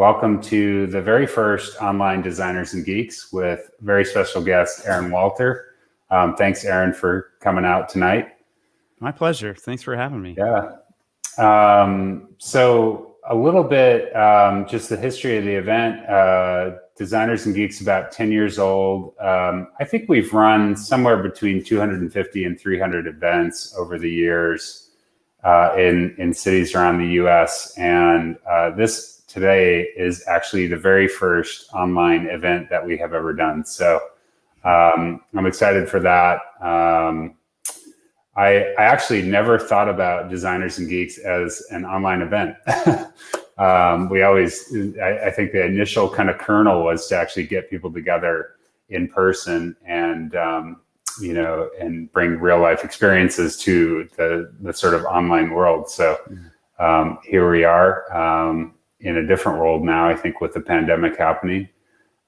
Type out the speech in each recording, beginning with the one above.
welcome to the very first online Designers and Geeks with very special guest, Aaron Walter. Um, thanks, Aaron, for coming out tonight. My pleasure. Thanks for having me. Yeah. Um, so a little bit, um, just the history of the event. Uh, Designers and Geeks about 10 years old. Um, I think we've run somewhere between 250 and 300 events over the years uh, in, in cities around the US. And uh, this today is actually the very first online event that we have ever done. So um, I'm excited for that. Um, I, I actually never thought about Designers and Geeks as an online event. um, we always, I, I, think the initial kind of kernel was to actually get people together in person and, um, you know, and bring real life experiences to the, the sort of online world. So um, here we are um, in a different world now, I think with the pandemic happening.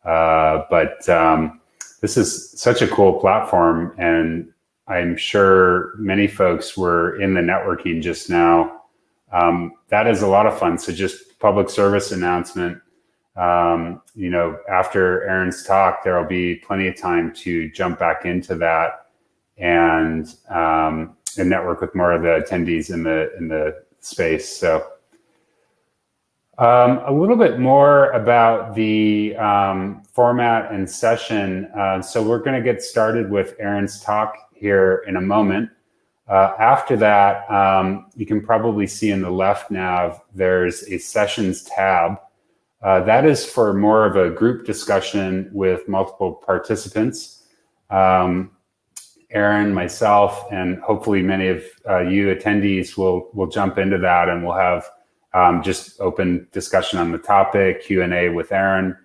Uh, but um, this is such a cool platform and I'm sure many folks were in the networking just now. Um, that is a lot of fun. So just public service announcement. Um, you know, after Aaron's talk, there will be plenty of time to jump back into that and um, and network with more of the attendees in the in the space. So um, a little bit more about the um, format and session. Uh, so we're going to get started with Aaron's talk here in a moment. Uh, after that, um, you can probably see in the left nav, there's a sessions tab. Uh, that is for more of a group discussion with multiple participants. Um, Aaron, myself, and hopefully many of uh, you attendees will, will jump into that and we'll have um, just open discussion on the topic, Q&A with Aaron,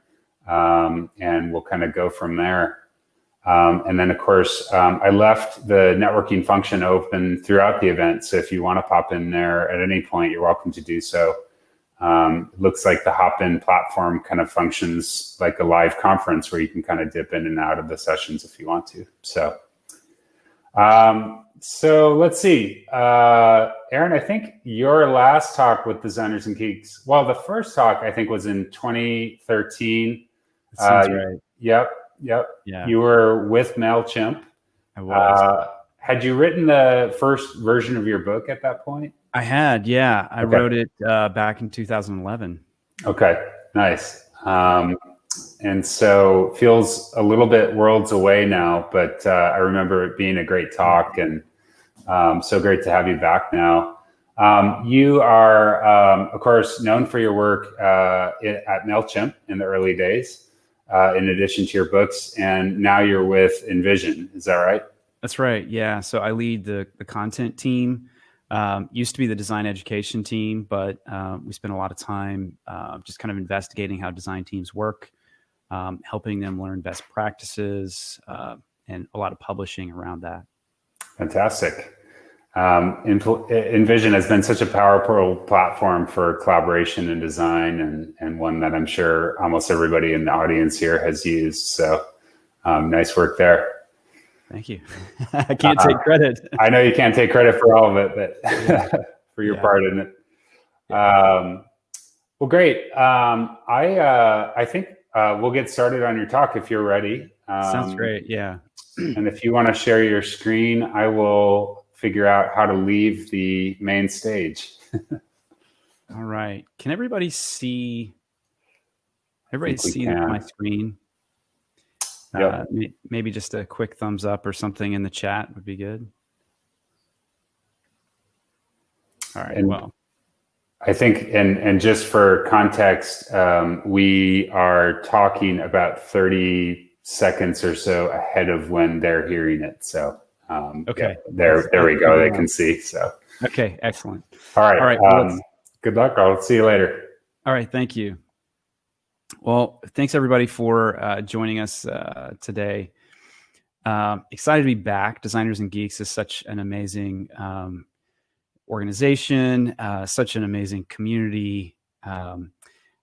um, and we'll kind of go from there. Um, and then of course, um, I left the networking function open throughout the event. So if you want to pop in there at any point, you're welcome to do so. Um, it looks like the Hopin platform kind of functions like a live conference where you can kind of dip in and out of the sessions if you want to. So, um, so let's see. Uh, Aaron, I think your last talk with Designers and Geeks, well, the first talk I think was in 2013. That sounds uh, right. Yep. Yep. Yeah. You were with MailChimp. I was. Uh, had you written the first version of your book at that point? I had, yeah. I okay. wrote it uh, back in 2011. Okay, nice. Um, and so feels a little bit worlds away now, but uh, I remember it being a great talk and um, so great to have you back now. Um, you are, um, of course, known for your work uh, at MailChimp in the early days uh, in addition to your books, and now you're with InVision. Is that right? That's right. Yeah. So I lead the the content team. Um, used to be the design education team, but uh, we spent a lot of time uh, just kind of investigating how design teams work, um, helping them learn best practices, uh, and a lot of publishing around that. Fantastic. Um, InVision has been such a powerful platform for collaboration and design, and, and one that I'm sure almost everybody in the audience here has used. So um, nice work there. Thank you. I can't take uh, credit. I know you can't take credit for all of it, but for your yeah. part in it. Um, well, great. Um, I uh, I think uh, we'll get started on your talk if you're ready. Sounds um, great. Yeah. and if you want to share your screen, I will figure out how to leave the main stage. All right. Can everybody see? Everybody see can. my screen? Yep. Uh, maybe just a quick thumbs up or something in the chat would be good. All right. And well, I think, and and just for context, um, we are talking about thirty seconds or so ahead of when they're hearing it. So um, okay. Yeah, there, there we go. They can see. So. Okay. Excellent. All right. All right. Um, good luck. I'll see you later. All right. Thank you. Well, thanks everybody for uh, joining us uh, today. Um, excited to be back. Designers and Geeks is such an amazing um, organization, uh, such an amazing community. Um,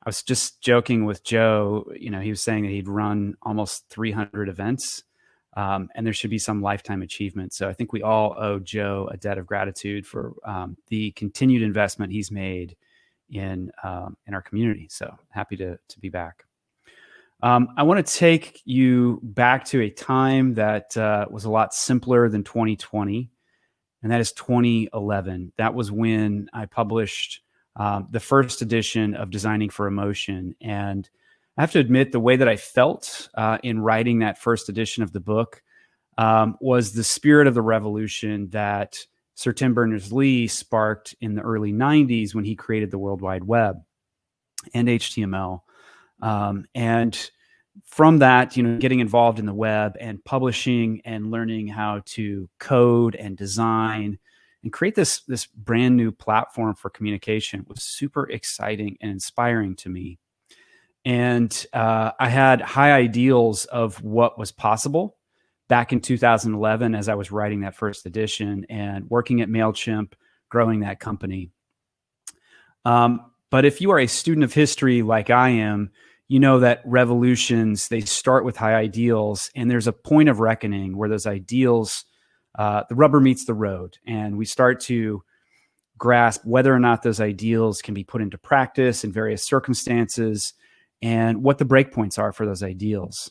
I was just joking with Joe. You know, he was saying that he'd run almost 300 events um, and there should be some lifetime achievement. So I think we all owe Joe a debt of gratitude for um, the continued investment he's made in um, in our community. So happy to to be back. Um, I want to take you back to a time that uh, was a lot simpler than 2020, and that is 2011. That was when I published um, the first edition of Designing for Emotion. And I have to admit, the way that I felt uh, in writing that first edition of the book um, was the spirit of the revolution that Sir Tim Berners Lee sparked in the early 90s when he created the World Wide Web and HTML. Um, and from that, you know, getting involved in the web and publishing and learning how to code and design and create this this brand new platform for communication was super exciting and inspiring to me. And uh, I had high ideals of what was possible back in 2011 as I was writing that first edition and working at Mailchimp, growing that company. Um, but if you are a student of history like I am, you know that revolutions they start with high ideals, and there's a point of reckoning where those ideals uh, the rubber meets the road and we start to grasp whether or not those ideals can be put into practice in various circumstances and what the breakpoints are for those ideals.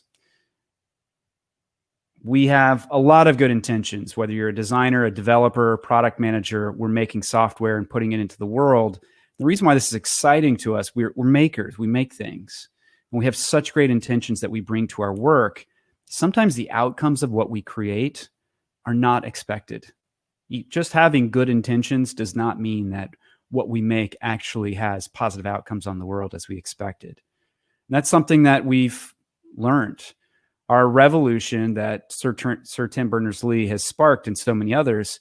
We have a lot of good intentions, whether you're a designer, a developer, product manager, we're making software and putting it into the world. The reason why this is exciting to us, we're, we're makers, we make things. And we have such great intentions that we bring to our work. Sometimes the outcomes of what we create are not expected. Just having good intentions does not mean that what we make actually has positive outcomes on the world as we expected. And that's something that we've learned. Our revolution that Sir, Sir Tim Berners-Lee has sparked and so many others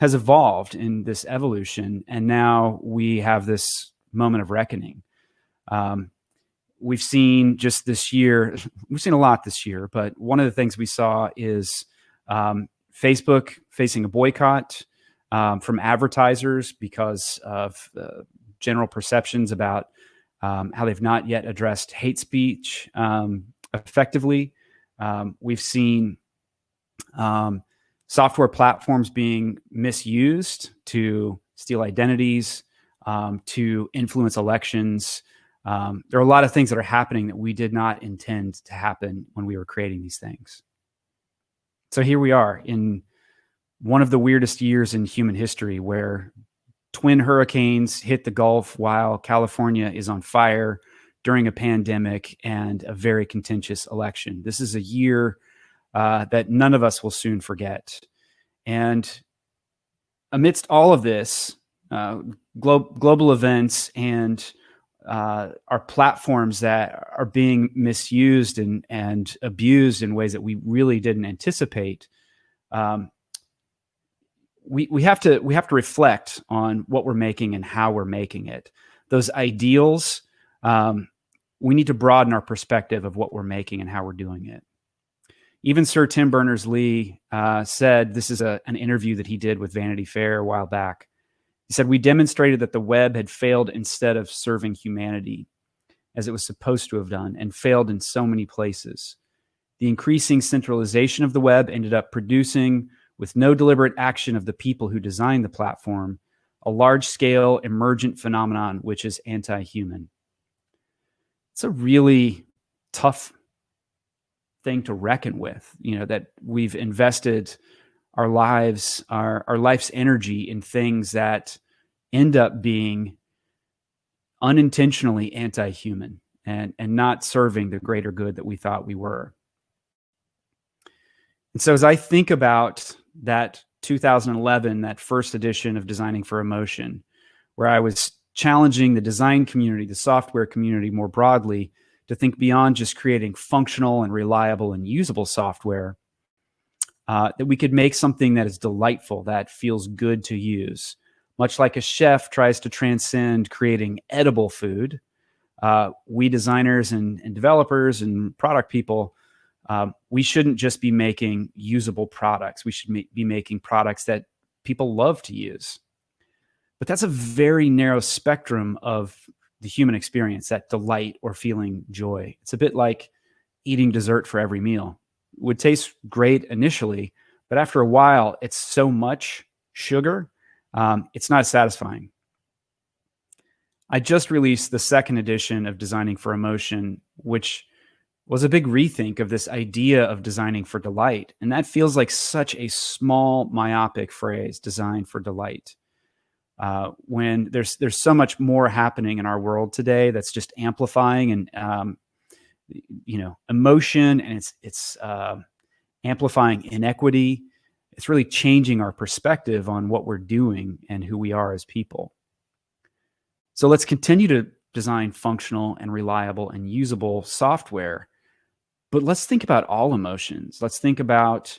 has evolved in this evolution. And now we have this moment of reckoning. Um, we've seen just this year, we've seen a lot this year, but one of the things we saw is um, Facebook facing a boycott um, from advertisers because of the general perceptions about um, how they've not yet addressed hate speech um, effectively. Um, we've seen um, software platforms being misused to steal identities, um, to influence elections. there are a lot of things that are happening that we did not intend to happen when we were creating these things. So here we are in one of the weirdest years in human history where twin hurricanes hit the Gulf while California is on fire during a pandemic and a very contentious election. This is a year uh, that none of us will soon forget. And amidst all of this, uh, glo global events and uh, our platforms that are being misused and, and abused in ways that we really didn't anticipate. Um, we, we have to we have to reflect on what we're making and how we're making it. Those ideals, um, we need to broaden our perspective of what we're making and how we're doing it. Even Sir Tim Berners-Lee uh, said this is a, an interview that he did with Vanity Fair a while back. He said, We demonstrated that the web had failed instead of serving humanity as it was supposed to have done and failed in so many places. The increasing centralization of the web ended up producing, with no deliberate action of the people who designed the platform, a large scale emergent phenomenon which is anti human. It's a really tough thing to reckon with, you know, that we've invested our lives, our, our life's energy in things that end up being unintentionally anti-human and, and not serving the greater good that we thought we were. And so as I think about that 2011, that first edition of Designing for Emotion, where I was challenging the design community, the software community more broadly, to think beyond just creating functional and reliable and usable software, uh, that we could make something that is delightful, that feels good to use. Much like a chef tries to transcend creating edible food, uh, we designers and, and, developers and product people, um, we shouldn't just be making usable products. We should be making products that people love to use. But that's a very narrow spectrum of the human experience, that delight or feeling joy. It's a bit like eating dessert for every meal It would taste great initially, but after a while, it's so much sugar, um, it's not satisfying. I just released the second edition of Designing for Emotion, which was a big rethink of this idea of designing for delight. And that feels like such a small, myopic phrase, design for delight. Uh, when there's there's so much more happening in our world today that's just amplifying and um, you know emotion and it's it's uh, amplifying inequity it's really changing our perspective on what we're doing and who we are as people so let's continue to design functional and reliable and usable software but let's think about all emotions let's think about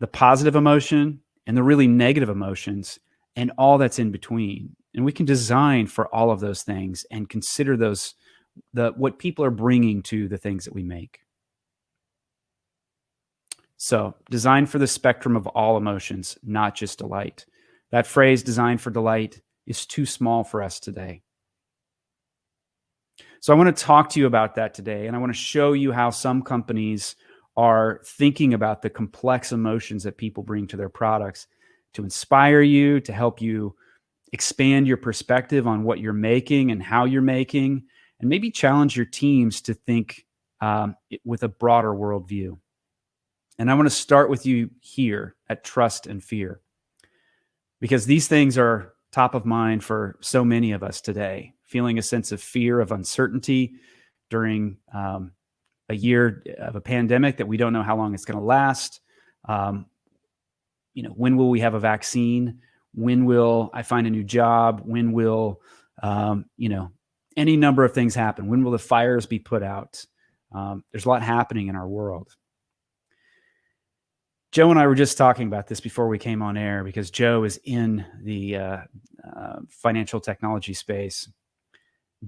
the positive emotion and the really negative emotions and all that's in between and we can design for all of those things and consider those the what people are bringing to the things that we make. So, design for the spectrum of all emotions, not just delight. That phrase, design for delight, is too small for us today. So, I want to talk to you about that today, and I want to show you how some companies are thinking about the complex emotions that people bring to their products to inspire you, to help you expand your perspective on what you're making and how you're making, and maybe challenge your teams to think um, with a broader worldview. And I want to start with you here at trust and fear, because these things are top of mind for so many of us today. Feeling a sense of fear of uncertainty during um, a year of a pandemic that we don't know how long it's going to last. Um, you know, when will we have a vaccine? When will I find a new job? When will um, you know any number of things happen. When will the fires be put out? Um, there's a lot happening in our world. Joe and I were just talking about this before we came on air because Joe is in the uh, uh, financial technology space.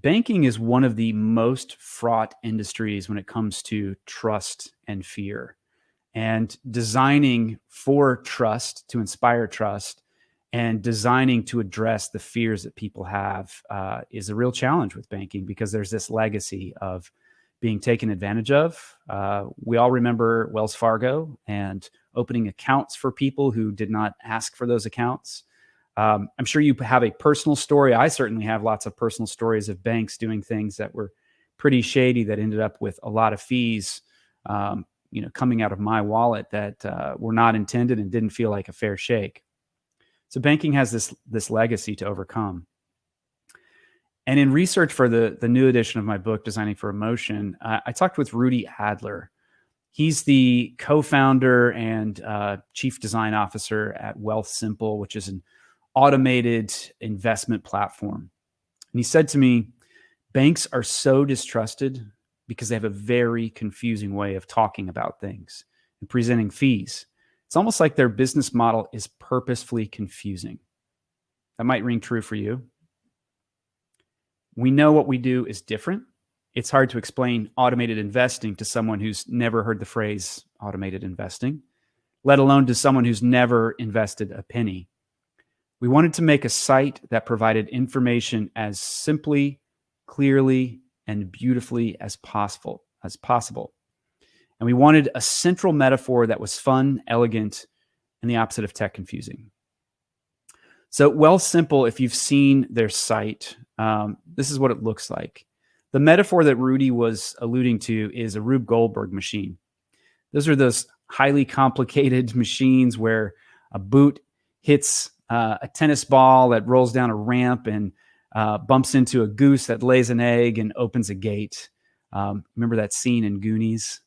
Banking is one of the most fraught industries when it comes to trust and fear. And designing for trust to inspire trust and designing to address the fears that people have uh, is a real challenge with banking because there's this legacy of being taken advantage of. Uh, we all remember Wells Fargo and opening accounts for people who did not ask for those accounts. Um, I'm sure you have a personal story. I certainly have lots of personal stories of banks doing things that were pretty shady that ended up with a lot of fees, um, you know, coming out of my wallet that uh, were not intended and didn't feel like a fair shake. So banking has this this legacy to overcome. And in research for the the new edition of my book, Designing for Emotion, uh, I talked with Rudy Adler. He's the co-founder and uh, chief design officer at Wealthsimple, which is an automated investment platform. And he said to me, banks are so distrusted because they have a very confusing way of talking about things and presenting fees. It's almost like their business model is purposefully confusing. That might ring true for you. We know what we do is different. It's hard to explain automated investing to someone who's never heard the phrase automated investing, let alone to someone who's never invested a penny. We wanted to make a site that provided information as simply, clearly, and beautifully as possible as possible. And we wanted a central metaphor that was fun, elegant, and the opposite of tech confusing. So, Wealthsimple, if you've seen their site, um, this is what it looks like. The metaphor that Rudy was alluding to is a Rube Goldberg machine. Those are those highly complicated machines where a boot hits uh, a tennis ball that rolls down a ramp and uh, bumps into a goose that lays an egg and opens a gate. Um, remember that scene in Goonies?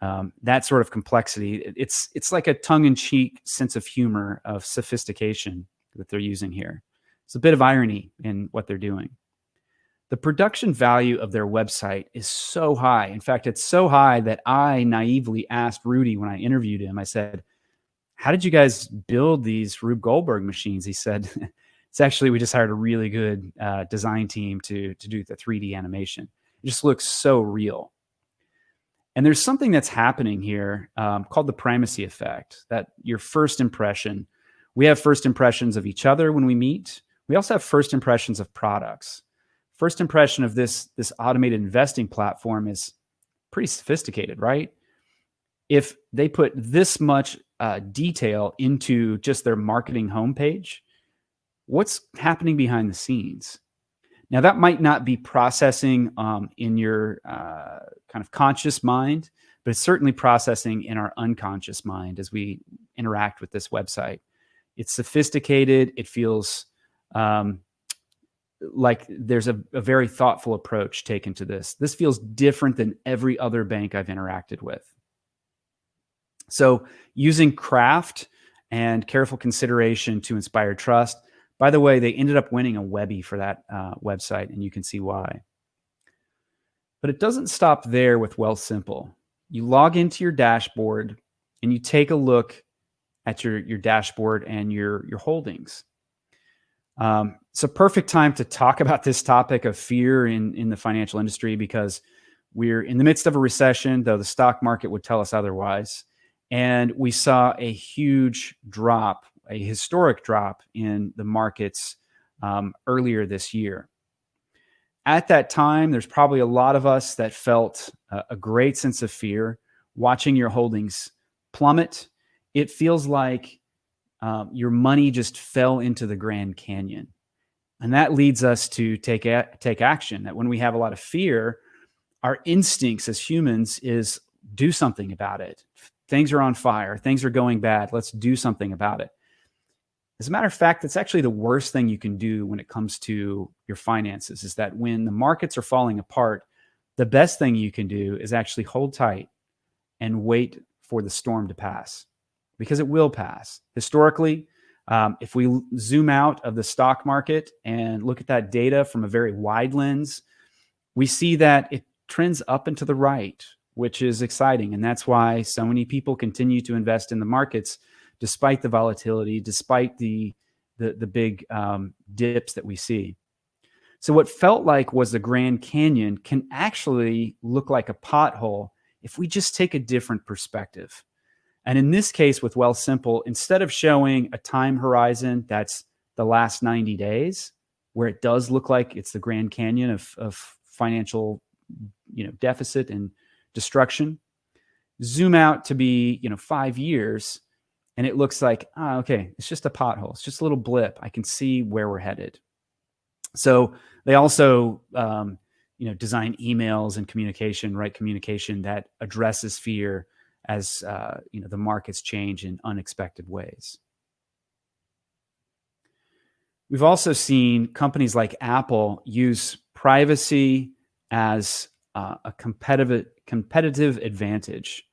um, that sort of complexity. It's it's like a tongue-in-cheek sense of humor of sophistication that they're using here. It's a bit of irony in what they're doing. The production value of their website is so high. In fact, it's so high that I naively asked Rudy when I interviewed him. I said, "How did you guys build these Rube Goldberg machines?" He said, "It's actually we just hired a really good uh, design team to to do the 3D animation. It just looks so real." And there's something that's happening here um, called the primacy effect that your first impression, we have first impressions of each other when we meet. We also have first impressions of products. First impression of this, this automated investing platform is pretty sophisticated, right? If they put this much uh, detail into just their marketing homepage, what's happening behind the scenes? Now, that might not be processing um, in your uh, kind of conscious mind, but it's certainly processing in our unconscious mind as we interact with this website. It's sophisticated. It feels um, like there's a, a, very thoughtful approach taken to this. This feels different than every other bank I've interacted with. So, using craft and careful consideration to inspire trust. By the way, they ended up winning a Webby for that uh, website, and you can see why. But it doesn't stop there with Wealthsimple. You log into your dashboard and you take a look at your, your dashboard and your, your holdings. Um, it's a perfect time to talk about this topic of fear in, in the financial industry because we're in the midst of a recession, though the stock market would tell us otherwise. And we saw a huge drop, a historic drop in the markets um, earlier this year. At that time, there's probably a lot of us that felt a, a great sense of fear watching your holdings plummet. It feels like um, your money just fell into the Grand Canyon. And that leads us to take, a, take action. That when we have a lot of fear, our instincts as humans is do something about it. Things are on fire. Things are going bad. Let's do something about it. As a matter of fact, that's actually the worst thing you can do when it comes to your finances is that when the markets are falling apart, the best thing you can do is actually hold tight and wait for the storm to pass because it will pass. Historically, um, if we zoom out of the stock market and look at that data from a very wide lens, we see that it trends up and to the right, which is exciting. And that's why so many people continue to invest in the markets despite the volatility, despite the, the, the big um, dips that we see. So what felt like was the Grand Canyon can actually look like a pothole if we just take a different perspective. And in this case with Wealthsimple, instead of showing a time horizon that's the last 90 days, where it does look like it's the Grand Canyon of, of financial you know, deficit and destruction, zoom out to be, you know, five years, and it looks like, ah, okay, it's just a pothole. It's just a little blip. I can see where we're headed. So they also, um, you know, design emails and communication, right? Communication that addresses fear as uh, you know the markets change in unexpected ways. We've also seen companies like Apple use privacy as uh, a competitive competitive advantage,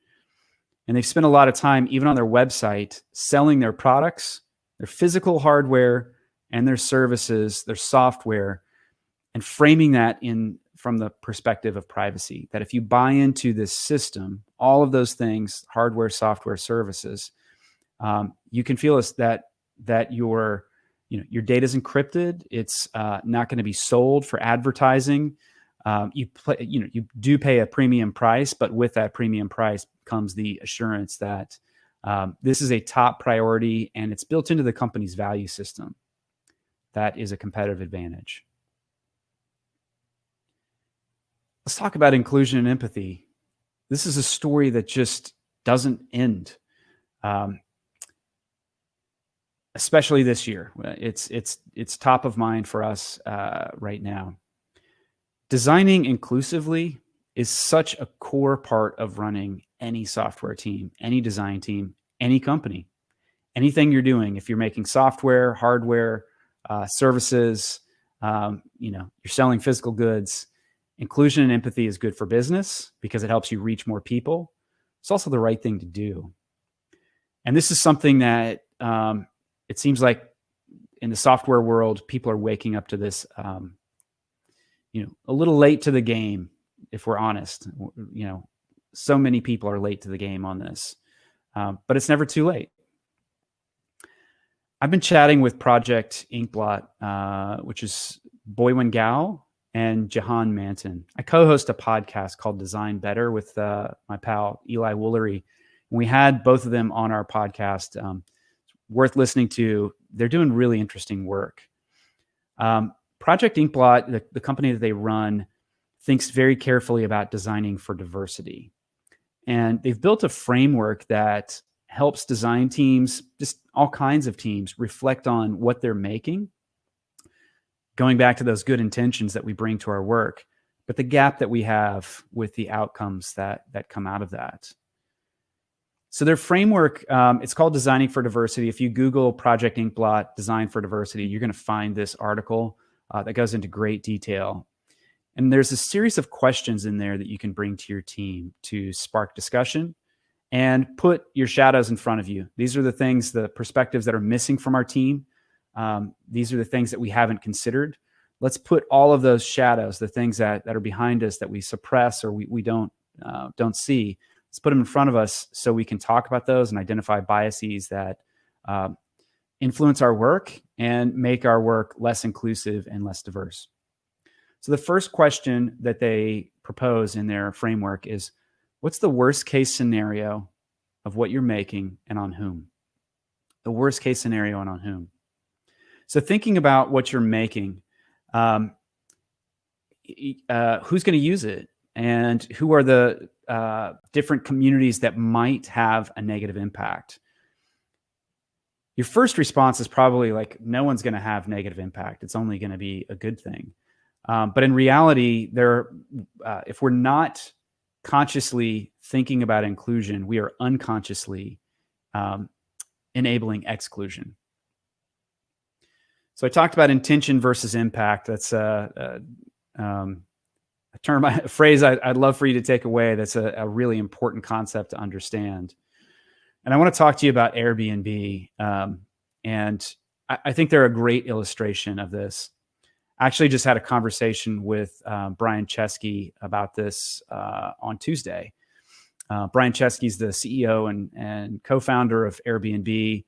and they've spent a lot of time, even on their website, selling their products, their physical hardware, and their services, their software, and framing that in from the perspective of privacy. That if you buy into this system, all of those things, hardware, software, services, um, you can feel that that your you know your data is encrypted. It's uh, not going to be sold for advertising. Um, you play, you know you do pay a premium price, but with that premium price comes the assurance that um, this is a top priority and it's built into the company's value system. That is a competitive advantage. Let's talk about inclusion and empathy. This is a story that just doesn't end. Um, especially this year, it's it's it's top of mind for us uh, right now. Designing inclusively is such a core part of running any software team, any design team, any company, anything you're doing. If you're making software, hardware, uh, services, um, you know, you're selling physical goods Inclusion and empathy is good for business because it helps you reach more people. It's also the right thing to do. And this is something that um, it seems like in the software world, people are waking up to this, um, you know, a little late to the game, if we're honest. You know, so many people are late to the game on this, um, but it's never too late. I've been chatting with Project Inkblot, uh, which is Boyuan Gao, and Jahan Mantin. I co-host a podcast called Design Better with uh, my pal Eli Woolery. We had both of them on our podcast. Um, worth listening to. They're doing really interesting work. Um, Project Inkblot, the, the company that they run, thinks very carefully about designing for diversity. And they've built a framework that helps design teams, just all kinds of teams, reflect on what they're making going back to those good intentions that we bring to our work, but the gap that we have with the outcomes that that come out of that. So their framework, um, it's called Designing for Diversity. If you Google Project Inkblot Design for Diversity, you're going to find this article uh, that goes into great detail. And there's a series of questions in there that you can bring to your team to spark discussion and put your shadows in front of you. These are the things, the perspectives that are missing from our team. Um, these are the things that we haven't considered. Let's put all of those shadows, the things that, that are behind us that we suppress or we, we don't, uh, don't see, let's put them in front of us so we can talk about those and identify biases that uh, influence our work and make our work less inclusive and less diverse. So the first question that they propose in their framework is, what's the worst case scenario of what you're making and on whom? The worst case scenario and on whom? So thinking about what you're making, um, uh, who's going to use it? and who are the uh, different communities that might have a negative impact. Your first response is probably like, no one's going to have negative impact. It's only going to be a good thing. Um, but in reality, there, uh, if we're not consciously thinking about inclusion, we are unconsciously um, enabling exclusion. So I talked about intention versus impact. That's uh, uh um, a term, a phrase I, would love for you to take away. That's a, a, really important concept to understand. And I want to talk to you about Airbnb. Um, and I, I, think they're a great illustration of this. I actually just had a conversation with um, Brian Chesky about this uh, on Tuesday. Uh, Brian Chesky is the CEO and, and co-founder of Airbnb.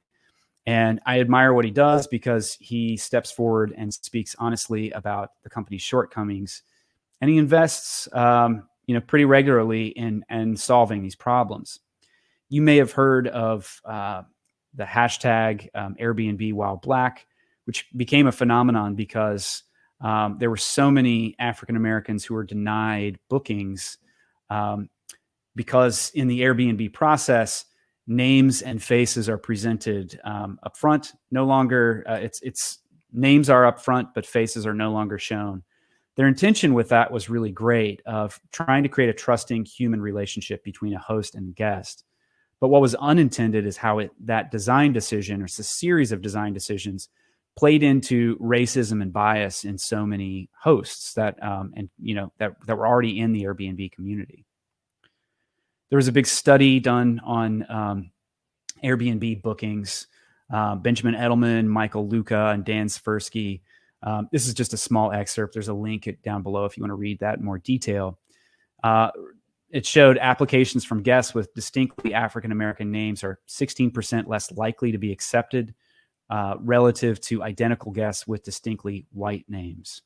And I admire what he does because he steps forward and speaks honestly about the company's shortcomings and he invests, um, you know, pretty regularly in in solving these problems. You may have heard of uh, the hashtag um, Airbnb While Black, which became a phenomenon because um, there were so many African Americans who were denied bookings um, because in the Airbnb process, names and faces are presented um, up front. No longer, uh, it's it's names are up front, but faces are no longer shown their intention with that was really great of trying to create a trusting human relationship between a host and guest. But what was unintended is how it that design decision or it's a series of design decisions played into racism and bias in so many hosts that um, and you know that that were already in the Airbnb community. There was a big study done on um, Airbnb bookings. Uh, Benjamin Edelman, Michael Luca, and Dan Svirsky um, this is just a small excerpt. There's a link down below if you want to read that in more detail. Uh, it showed applications from guests with distinctly African American names are 16% less likely to be accepted uh, relative to identical guests with distinctly white names.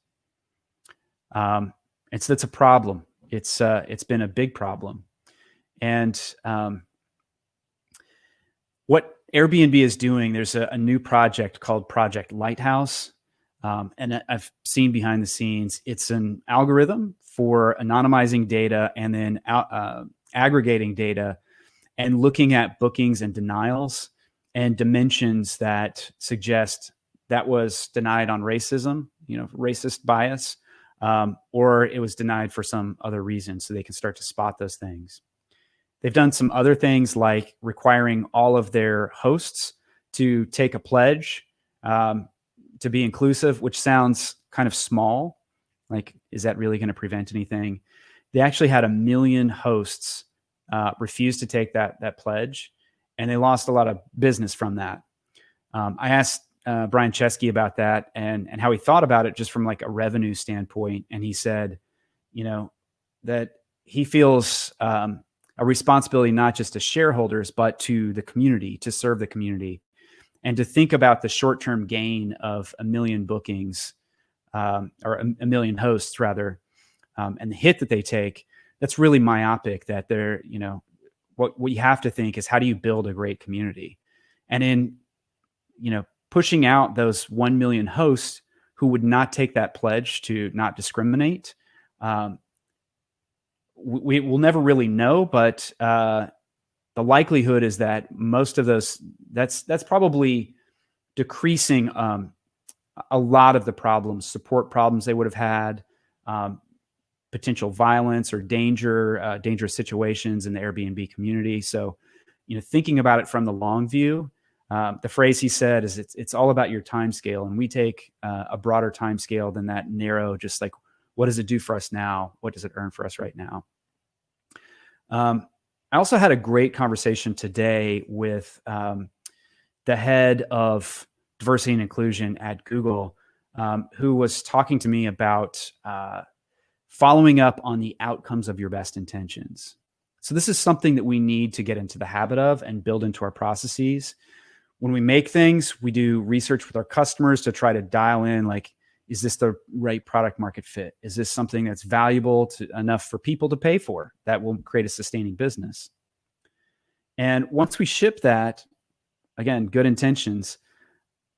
Um, it's that's a problem. It's uh, it's been a big problem, and um, what Airbnb is doing. There's a, a new project called Project Lighthouse um, and I've seen behind the scenes, it's an algorithm for anonymizing data and then uh, aggregating data and looking at bookings and denials and dimensions that suggest that was denied on racism, you know, racist bias, um, or it was denied for some other reason. So they can start to spot those things. They've done some other things like requiring all of their hosts to take a pledge um, to be inclusive, which sounds kind of small. Like, is that really going to prevent anything? They actually had a million hosts uh, refuse to take that that pledge, and they lost a lot of business from that. Um, I asked uh, Brian Chesky about that and and how he thought about it just from like a revenue standpoint, and he said, you know, that he feels um, a responsibility not just to shareholders but to the community to serve the community and to think about the short-term gain of a million bookings um, or a, a, million hosts rather um, and the hit that they take that's really myopic that they're you know what, what you have to think is how do you build a great community? And in you know pushing out those 1 million hosts who would not take that pledge to not discriminate um, we will never really know but uh, the likelihood is that most of those that's that's probably decreasing um, a lot of the problems, support problems they would have had, um, potential violence or danger, uh, dangerous situations in the Airbnb community. So, you know, thinking about it from the long view, um, the phrase he said is it's, it's all about your time scale. And we take uh, a broader time scale than that narrow, just like, what does it do for us now? What does it earn for us right now? Um, I also had a great conversation today with um, the head of diversity and inclusion at Google, um, who was talking to me about uh, following up on the outcomes of your best intentions. So this is something that we need to get into the habit of and build into our processes. When we make things, we do research with our customers to try to dial in like, is this the right product market fit? Is this something that's valuable to, enough for people to pay for that will create a sustaining business? And once we ship that, again, good intentions,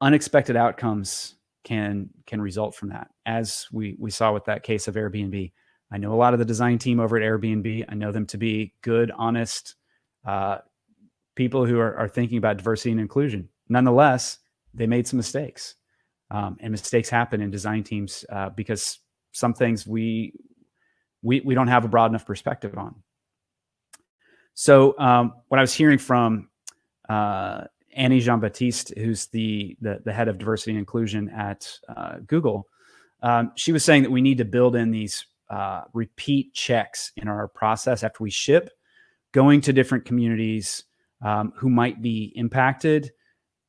unexpected outcomes can can result from that. As we we saw with that case of Airbnb, I know a lot of the design team over at Airbnb. I know them to be good, honest uh, people who are, are, thinking about diversity and inclusion. Nonetheless, they made some mistakes, um, and mistakes happen in design teams uh, because some things we we we don't have a broad enough perspective on. So, um, what I was hearing from uh, Annie Jean Baptiste, who's the, the, the head of diversity and inclusion at uh, Google, um, she was saying that we need to build in these uh, repeat checks in our process after we ship, going to different communities um, who might be impacted,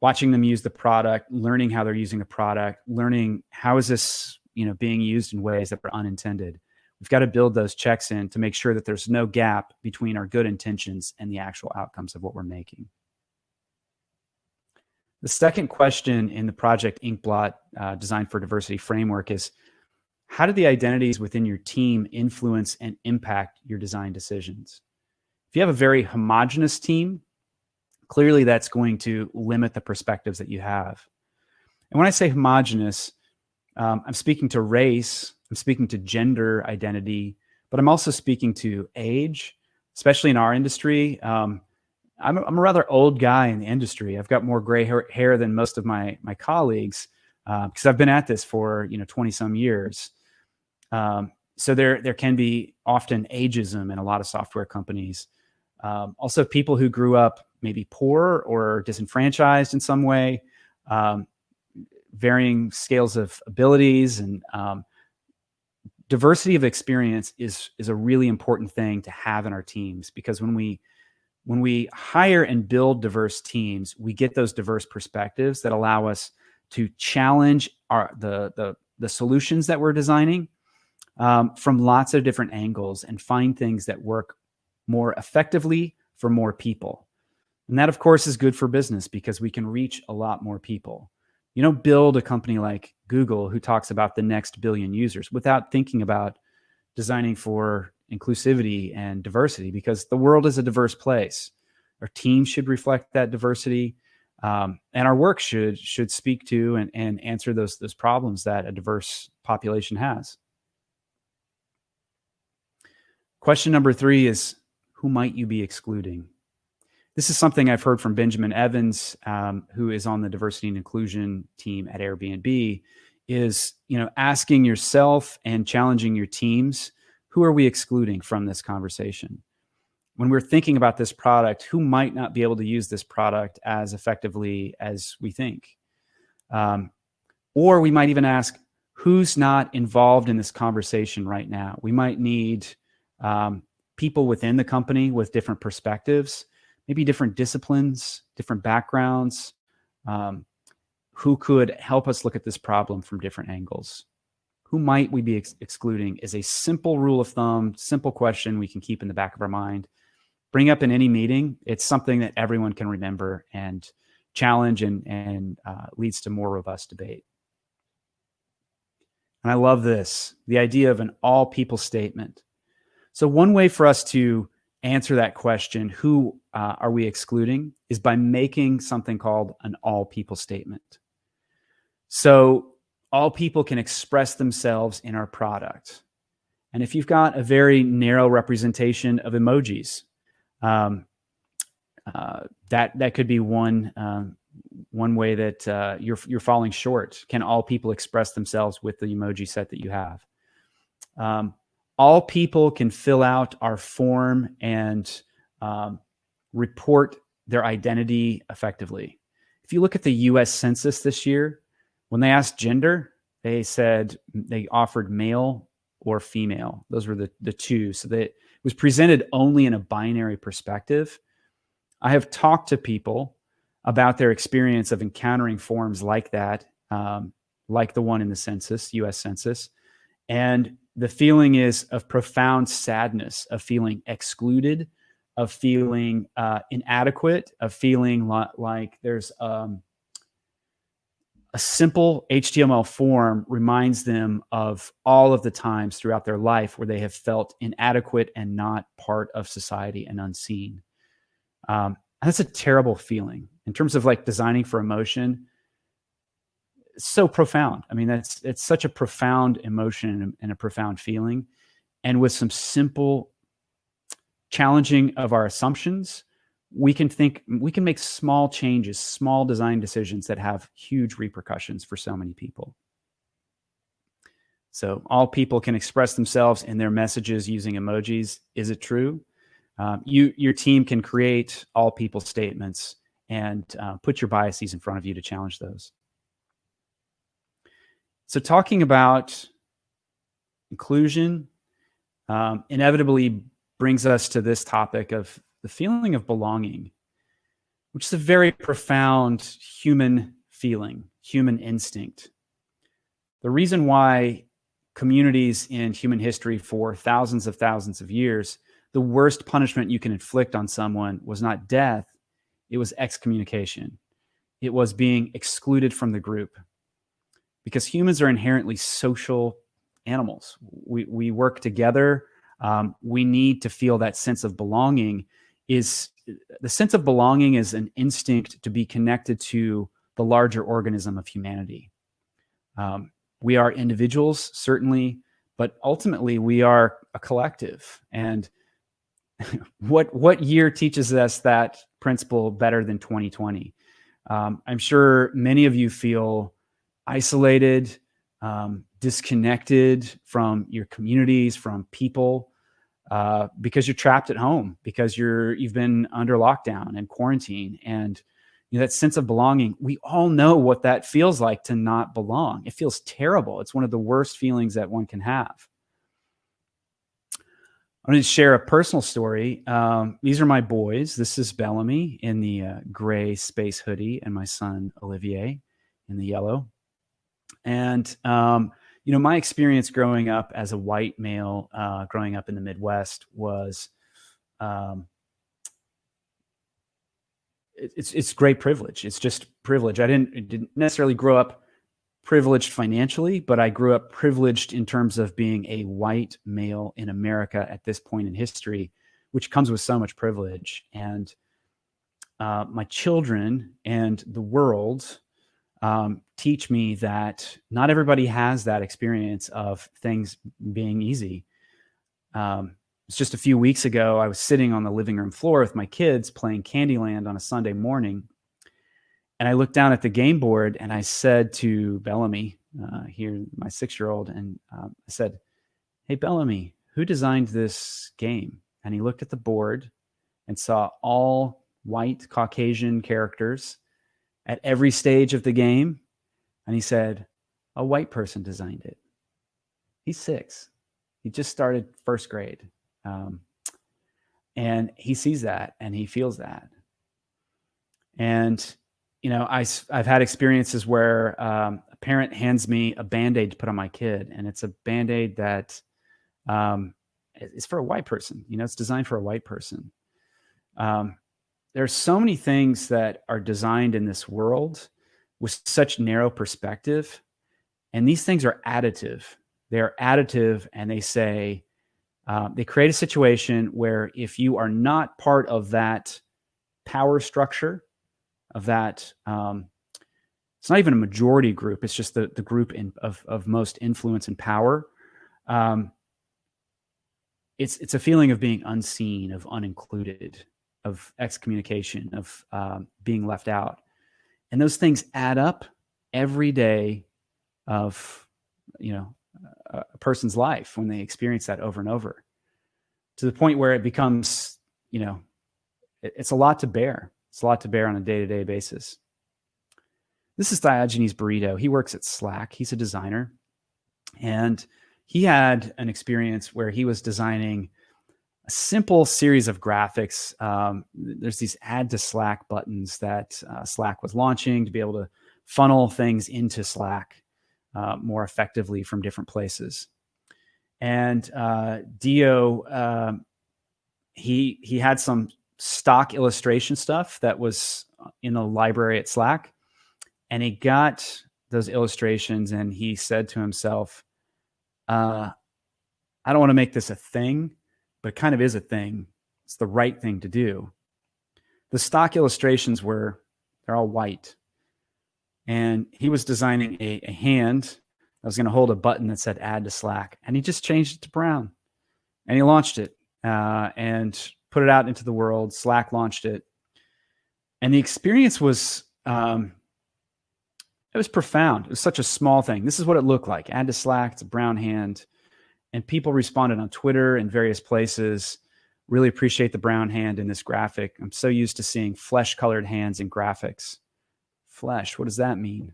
watching them use the product, learning how they're using the product, learning how is this you know being used in ways that are unintended. We've got to build those checks in to make sure that there's no gap between our good intentions and the actual outcomes of what we're making. The second question in the Project Inkblot uh, Design for Diversity framework is, how do the identities within your team influence and impact your design decisions? If you have a very homogenous team, clearly that's going to limit the perspectives that you have. And when I say homogenous, um, I'm speaking to race, I'm speaking to gender identity, but I'm also speaking to age, especially in our industry. Um, I'm a, I'm a rather old guy in the industry. I've got more gray hair, hair than most of my my colleagues because uh, I've been at this for you know 20 some years. Um, so there there can be often ageism in a lot of software companies. Um, also, people who grew up maybe poor or disenfranchised in some way, um, varying scales of abilities and um, diversity of experience is is a really important thing to have in our teams because when we when we hire and build diverse teams, we get those diverse perspectives that allow us to challenge our the the, the solutions that we're designing um, from lots of different angles and find things that work more effectively for more people. And that, of course, is good for business because we can reach a lot more people. You don't build a company like Google who talks about the next billion users without thinking about designing for inclusivity and diversity because the world is a diverse place. Our team should reflect that diversity. Um, and our work should should speak to and, and answer those those problems that a diverse population has. Question number three is who might you be excluding? This is something I've heard from Benjamin Evans, um, who is on the diversity and inclusion team at Airbnb, is you know asking yourself and challenging your teams who are we excluding from this conversation? When we're thinking about this product, who might not be able to use this product as effectively as we think? Um, or we might even ask, who's not involved in this conversation right now? We might need um, people within the company with different perspectives, maybe different disciplines, different backgrounds, um, who could help us look at this problem from different angles who might we be ex excluding is a simple rule of thumb, simple question we can keep in the back of our mind. Bring up in any meeting. It's something that everyone can remember and challenge and, and uh, leads to more robust debate. And I love this, the idea of an all people statement. So one way for us to answer that question, who uh, are we excluding, is by making something called an all people statement. So all people can express themselves in our product. And if you've got a very narrow representation of emojis, um, uh, that that could be one um, one way that uh, you're you're falling short. Can all people express themselves with the emoji set that you have? Um, all people can fill out our form and um, report their identity effectively. If you look at the U.S. Census this year, when they asked gender, they said they offered male or female. Those were the the two. So that it was presented only in a binary perspective. I have talked to people about their experience of encountering forms like that, um, like the one in the census, US Census. And the feeling is of profound sadness, of feeling excluded, of feeling uh, inadequate, of feeling li- like there's um, a simple HTML form reminds them of all of the times throughout their life where they have felt inadequate and not part of society and unseen. Um, that's a terrible feeling in terms of like designing for emotion so profound. I mean that's it's such a profound emotion and a profound feeling. And with some simple challenging of our assumptions we can think we can make small changes small design decisions that have huge repercussions for so many people. So all people can express themselves in their messages using emojis. Is it true? Um, you your team can create all people statements and uh, put your biases in front of you to challenge those. So, talking about inclusion um, inevitably brings us to this topic of the feeling of belonging, which is a very profound human feeling, human instinct. The reason why communities in human history for thousands of thousands of years, the worst punishment you can inflict on someone was not death, it was excommunication. It was being excluded from the group because humans are inherently social animals. We, we work together. Um, we need to feel that sense of belonging is the sense of belonging is an instinct to be connected to the larger organism of humanity. Um, we are individuals, certainly, but ultimately we are a collective. And what what year teaches us that principle better than 2020? Um, I'm sure many of you feel isolated, um, disconnected from your communities, from people, uh, because you're trapped at home, because you're you've been under lockdown and quarantine, and you know, that sense of belonging. We all know what that feels like to not belong. It feels terrible. It's one of the worst feelings that one can have. I'm going to share a personal story. Um, these are my boys. This is Bellamy in the uh, gray space hoodie, and my son Olivier in the yellow. And um, you know, my experience growing up as a white male, uh, growing up in the Midwest, was um, it, it's it's great privilege. It's just privilege. I didn't didn't necessarily grow up privileged financially, but I grew up privileged in terms of being a white male in America at this point in history, which comes with so much privilege. And uh, my children and the world um, teach me that not everybody has that experience of things being easy. Um, it's just a few weeks ago, I was sitting on the living room floor with my kids playing Candyland on a Sunday morning and I looked down at the game board and I said to Bellamy, uh, here, my six year old, and um, I said, Hey, Bellamy, who designed this game? And he looked at the board and saw all white Caucasian characters at every stage of the game. And he said, A white person designed it. He's six. He just started first grade. Um, and he sees that and he feels that. And you know, I, I've had experiences where um, a parent hands me a band aid to put on my kid, and it's a band aid that um, is for a white person. You know, it's designed for a white person. Um, there are so many things that are designed in this world with such narrow perspective, and these things are additive. They are additive, and they say uh, they create a situation where if you are not part of that power structure of that. Um, it's not even a majority group. It's just the, the group in, of, of most influence and power. Um, it's, it's a feeling of being unseen, of unincluded, of excommunication, of um, being left out. And those things add up every day of, you know, a person's life when they experience that over and over to the point where it becomes, you know, it's a lot to bear. It's a lot to bear on a day to day basis. This is Diogenes Brito. He works at Slack. He's a designer. And he had an experience where he was designing a simple series of graphics. Um, there's these add to Slack buttons that uh, Slack was launching to be able to funnel things into Slack uh, more effectively from different places. And uh, Dio, um, he he had some stock illustration stuff that was in the library at Slack, and he got those illustrations, and he said to himself, uh, "I don't want to make this a thing, but it kind of is a thing. It's the right thing to do." The stock illustrations were they're all white and he was designing a, a hand that was going to hold a button that said add to Slack. And he just changed it to brown and he launched it uh, and put it out into the world. Slack launched it. And the experience was, um, it was profound. It was such a small thing. This is what it looked like. Add to Slack, it's a brown hand. And people responded on Twitter and various places. Really appreciate the brown hand in this graphic. I'm so used to seeing flesh colored hands in graphics flesh. What does that mean?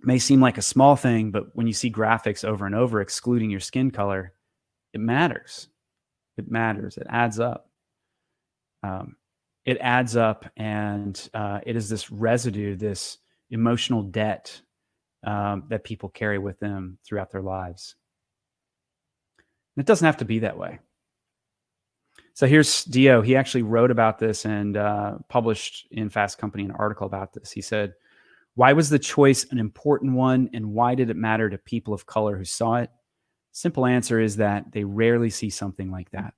It may seem like a small thing, but when you see graphics over and over excluding your skin color, it matters. It matters. It adds up. Um, it adds up, and uh, it is this residue, this emotional debt um, that people carry with them throughout their lives. And it doesn't have to be that way. So here's Dio. He actually wrote about this and uh, published in Fast Company an article about this. He said, Why was the choice an important one and why did it matter to people of color who saw it? Simple answer is that they rarely see something like that.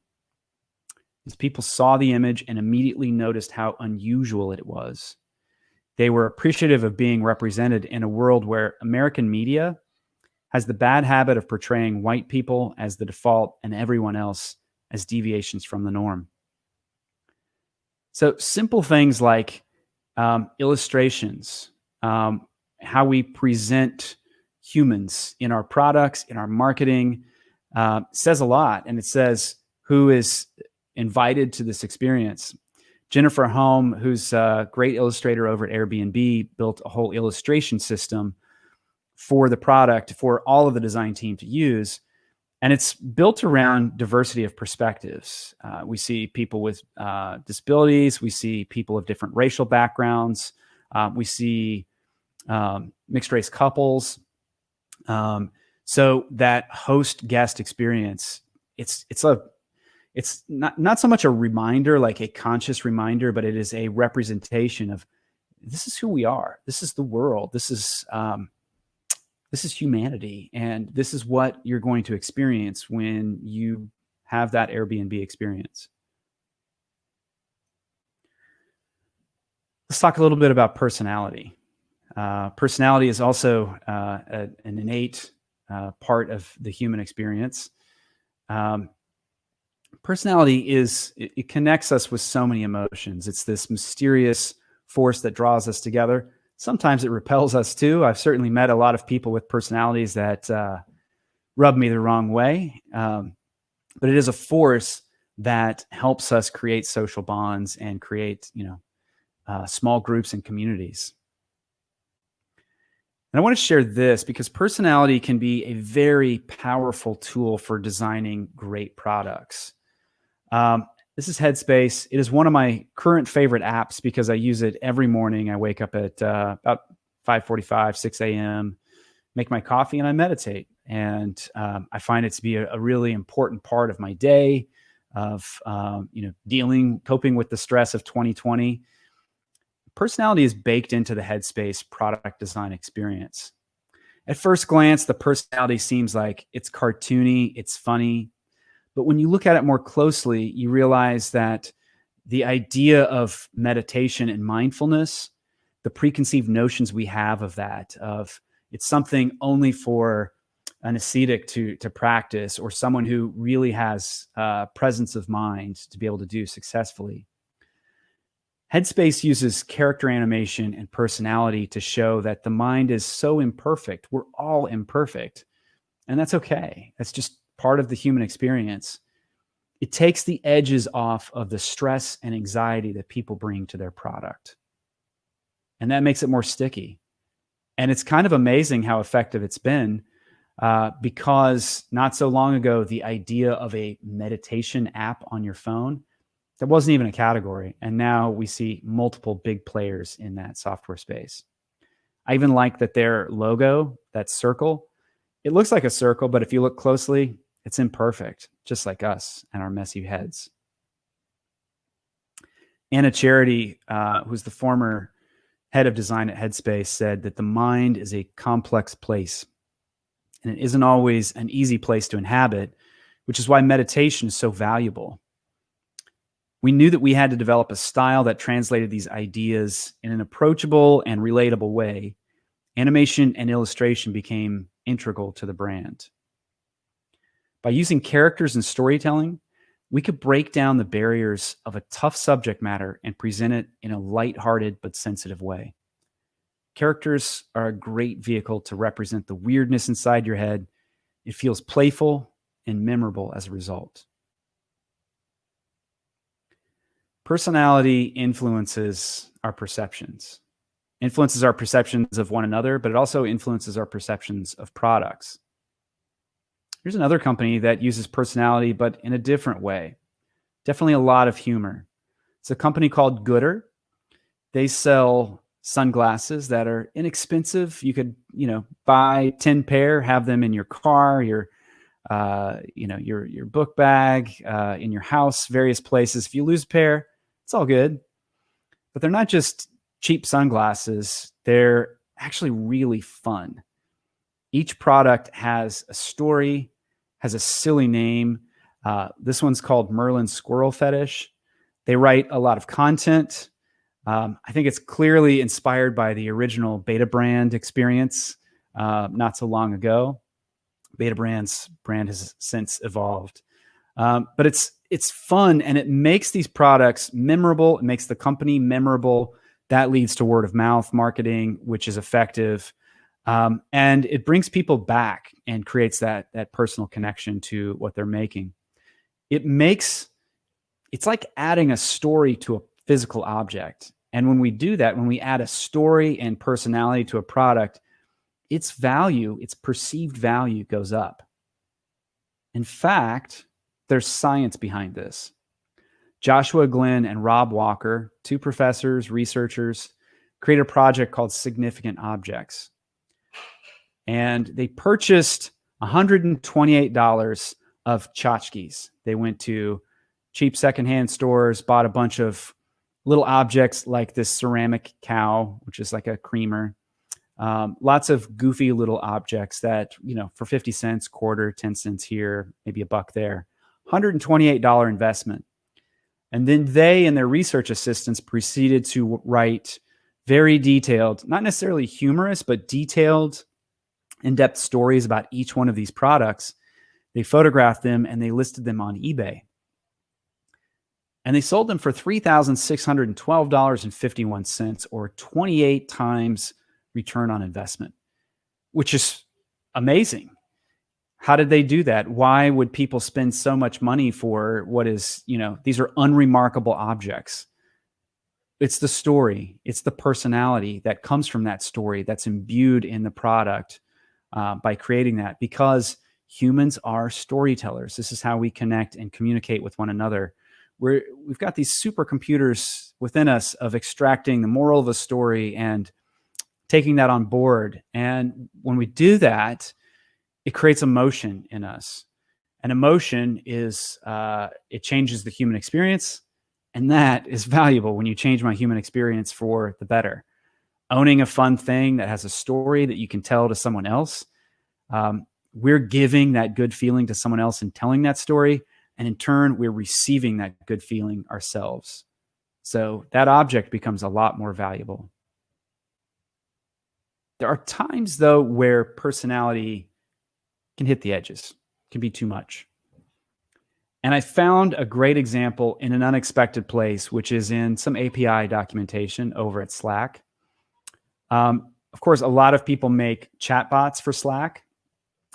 As people saw the image and immediately noticed how unusual it was. They were appreciative of being represented in a world where American media has the bad habit of portraying white people as the default and everyone else as deviations from the norm. So simple things like um, illustrations, um, how we present humans in our products, in our marketing, uh, says a lot. And it says who is invited to this experience. Jennifer Hom, who's a great illustrator over at Airbnb, built a whole illustration system for the product for all of the design team to use and it's built around diversity of perspectives. Uh, we see people with uh, disabilities, we see people of different racial backgrounds, uh, we see um, mixed race couples. Um, so that host guest experience, it's it's a it's not not so much a reminder, like a conscious reminder, but it is a representation of this is who we are. This is the world. This is um, this is humanity and this is what you're going to experience when you have that Airbnb experience. Let's talk a little bit about personality. Uh, personality is also uh, a, an innate uh, part of the human experience. Um, personality is, it, it connects us with so many emotions. It's this mysterious force that draws us together sometimes it repels us too. I've certainly met a lot of people with personalities that uh, rub me the wrong way. Um, but it is a force that helps us create social bonds and create, you know, uh, small groups and communities. And I want to share this because personality can be a very powerful tool for designing great products. Um, this is Headspace. It is one of my current favorite apps because I use it every morning. I wake up at uh, about 5:45, 6 a.m., make my coffee, and I meditate. And um, I find it to be a, a, really important part of my day, of um, you know dealing, coping with the stress of 2020. Personality is baked into the Headspace product design experience. At first glance, the personality seems like it's cartoony, it's funny, but when you look at it more closely, you realize that the idea of meditation and mindfulness, the preconceived notions we have of that, of it's something only for an ascetic to to practice or someone who really has uh, presence of mind to be able to do successfully. Headspace uses character animation and personality to show that the mind is so imperfect. We're all imperfect. And that's okay. That's just part of the human experience. It takes the edges off of the stress and anxiety that people bring to their product. And that makes it more sticky. And it's kind of amazing how effective it's been uh, because not so long ago, the idea of a meditation app on your phone, that wasn't even a category. And now we see multiple big players in that software space. I even like that their logo, that circle, it looks like a circle, but if you look closely, it's imperfect, just like us and our messy heads. Anna Charity, uh, who's the former head of design at Headspace, said that the mind is a complex place and it isn't always an easy place to inhabit, which is why meditation is so valuable. We knew that we had to develop a style that translated these ideas in an approachable and relatable way. Animation and illustration became integral to the brand. By using characters and storytelling, we could break down the barriers of a tough subject matter and present it in a light-hearted but sensitive way. Characters are a great vehicle to represent the weirdness inside your head. It feels playful and memorable as a result. Personality influences our perceptions, influences our perceptions of one another, but it also influences our perceptions of products. Here's another company that uses personality, but in a different way. Definitely a lot of humor. It's a company called Goodr. They sell sunglasses that are inexpensive. You could, you know, buy 10 pair, have them in your car, your, uh, you know, your, your book bag, uh, in your house, various places. If you lose a pair, it's all good. But they're not just cheap sunglasses. They're actually really fun. Each product has a story, has a silly name. Uh, this one's called Merlin Squirrel Fetish. They write a lot of content. Um, I think it's clearly inspired by the original Betabrand experience uh, not so long ago. Betabrand's brand has since evolved, um, but it's it's fun and it makes these products memorable. It makes the company memorable. That leads to word of mouth marketing, which is effective, um, and it brings people back and creates that that personal connection to what they're making. It makes it's like adding a story to a physical object. And when we do that, when we add a story and personality to a product, its value, its perceived value goes up. In fact, there's science behind this. Joshua Glenn and Rob Walker, two professors, researchers, created a project called Significant Objects. And they purchased $128 of tchotchkes. They went to cheap secondhand stores, bought a bunch of little objects like this ceramic cow, which is like a creamer. Um, lots of goofy little objects that, you know, for 50 cents, quarter, 10 cents here, maybe a buck there. $128 investment. And then they and their research assistants proceeded to write very detailed, not necessarily humorous, but detailed, in depth stories about each one of these products. They photographed them and they listed them on eBay and they sold them for $3,612.51 or 28 times return on investment, which is amazing. How did they do that? Why would people spend so much money for what is, you know, these are unremarkable objects? It's the story, it's the personality that comes from that story that's imbued in the product uh, by creating that because humans are storytellers. This is how we connect and communicate with one another we're we've got these supercomputers within us of extracting the moral of a story and taking that on board. And when we do that, it creates emotion in us. And emotion is uh, it changes the human experience, and that is valuable when you change my human experience for the better. Owning a fun thing that has a story that you can tell to someone else, um, we're giving that good feeling to someone else and telling that story and in turn, we're receiving that good feeling ourselves. So that object becomes a lot more valuable. There are times, though, where personality can hit the edges, can be too much. And I found a great example in an unexpected place, which is in some API documentation over at Slack. Um, of course, a lot of people make chatbots for Slack,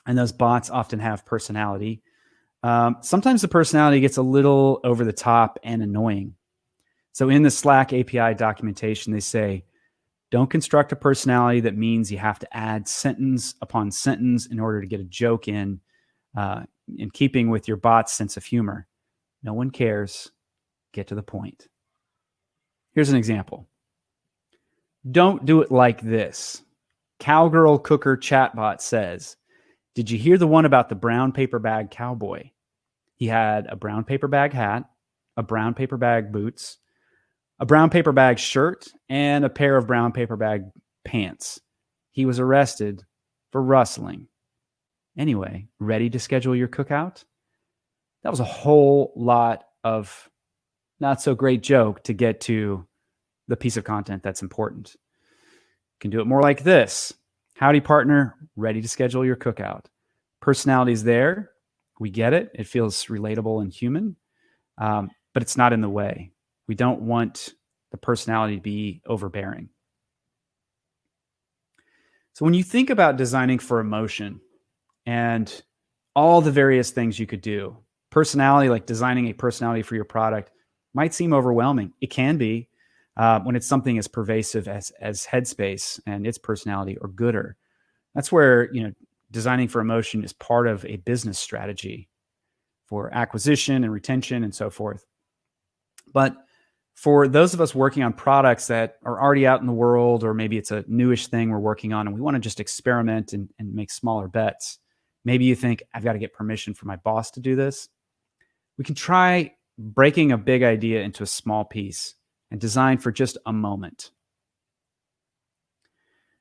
and those bots often have personality. Um, sometimes the personality gets a little over the top and annoying. So in the Slack API documentation, they say, don't construct a personality that means you have to add sentence upon sentence in order to get a joke in uh, in keeping with your bot's sense of humor. No one cares. Get to the point. Here's an example. Don't do it like this. Cowgirl Cooker chatbot says, Did you hear the one about the brown paper bag cowboy? He had a brown paper bag hat, a brown paper bag boots, a brown paper bag shirt, and a pair of brown paper bag pants. He was arrested for rustling. Anyway, ready to schedule your cookout? That was a whole lot of not so great joke to get to the piece of content that's important. You can do it more like this. Howdy partner, ready to schedule your cookout. Personality's there. We get it. It feels relatable and human, um, but it's not in the way. We don't want the personality to be overbearing. So when you think about designing for emotion, and all the various things you could do. Personality, like designing a personality for your product, might seem overwhelming. It can be uh, when it's something as pervasive as as Headspace and its personality or Goodr. That's where you know designing for emotion is part of a business strategy for acquisition and retention and so forth. But for those of us working on products that are already out in the world, or maybe it's a newish thing we're working on and we want to just experiment and, and make smaller bets, Maybe you think, I've got to get permission from my boss to do this. We can try breaking a big idea into a small piece and design for just a moment.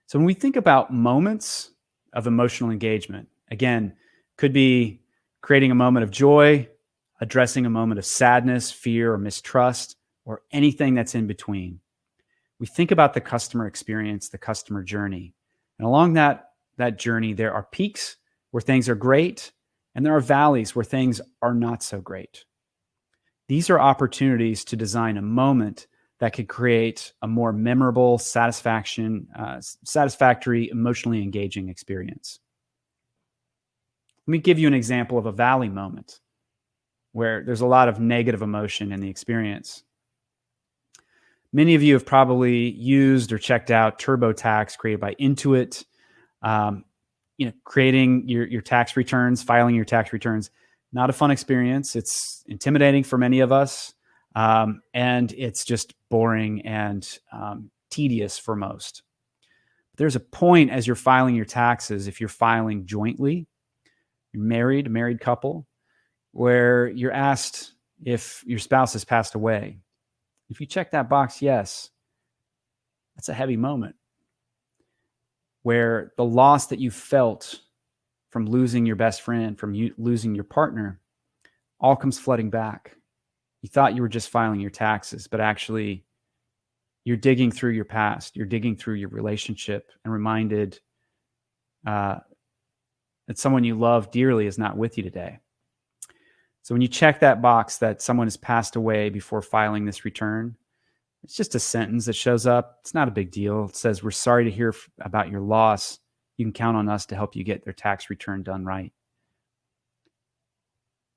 So when we think about moments of emotional engagement, again, could be creating a moment of joy, addressing a moment of sadness, fear, or mistrust, or anything that's in between. We think about the customer experience, the customer journey. And along that, that journey, there are peaks where things are great, and there are valleys where things are not so great. These are opportunities to design a moment that could create a more memorable, satisfaction, uh, satisfactory, emotionally engaging experience. Let me give you an example of a valley moment where there's a lot of negative emotion in the experience. Many of you have probably used or checked out TurboTax created by Intuit. Um, you know, creating your, your tax returns, filing your tax returns, not a fun experience. It's intimidating for many of us. Um, and it's just boring and um, tedious for most. There's a point as you're filing your taxes, if you're filing jointly, you're married, married couple, where you're asked if your spouse has passed away. If you check that box, yes, that's a heavy moment where the loss that you felt from losing your best friend, from you losing your partner, all comes flooding back. You thought you were just filing your taxes, but actually you're digging through your past, you're digging through your relationship and reminded uh, that someone you love dearly is not with you today. So when you check that box that someone has passed away before filing this return, it's just a sentence that shows up. It's not a big deal. It says, We're sorry to hear about your loss. You can count on us to help you get their tax return done right.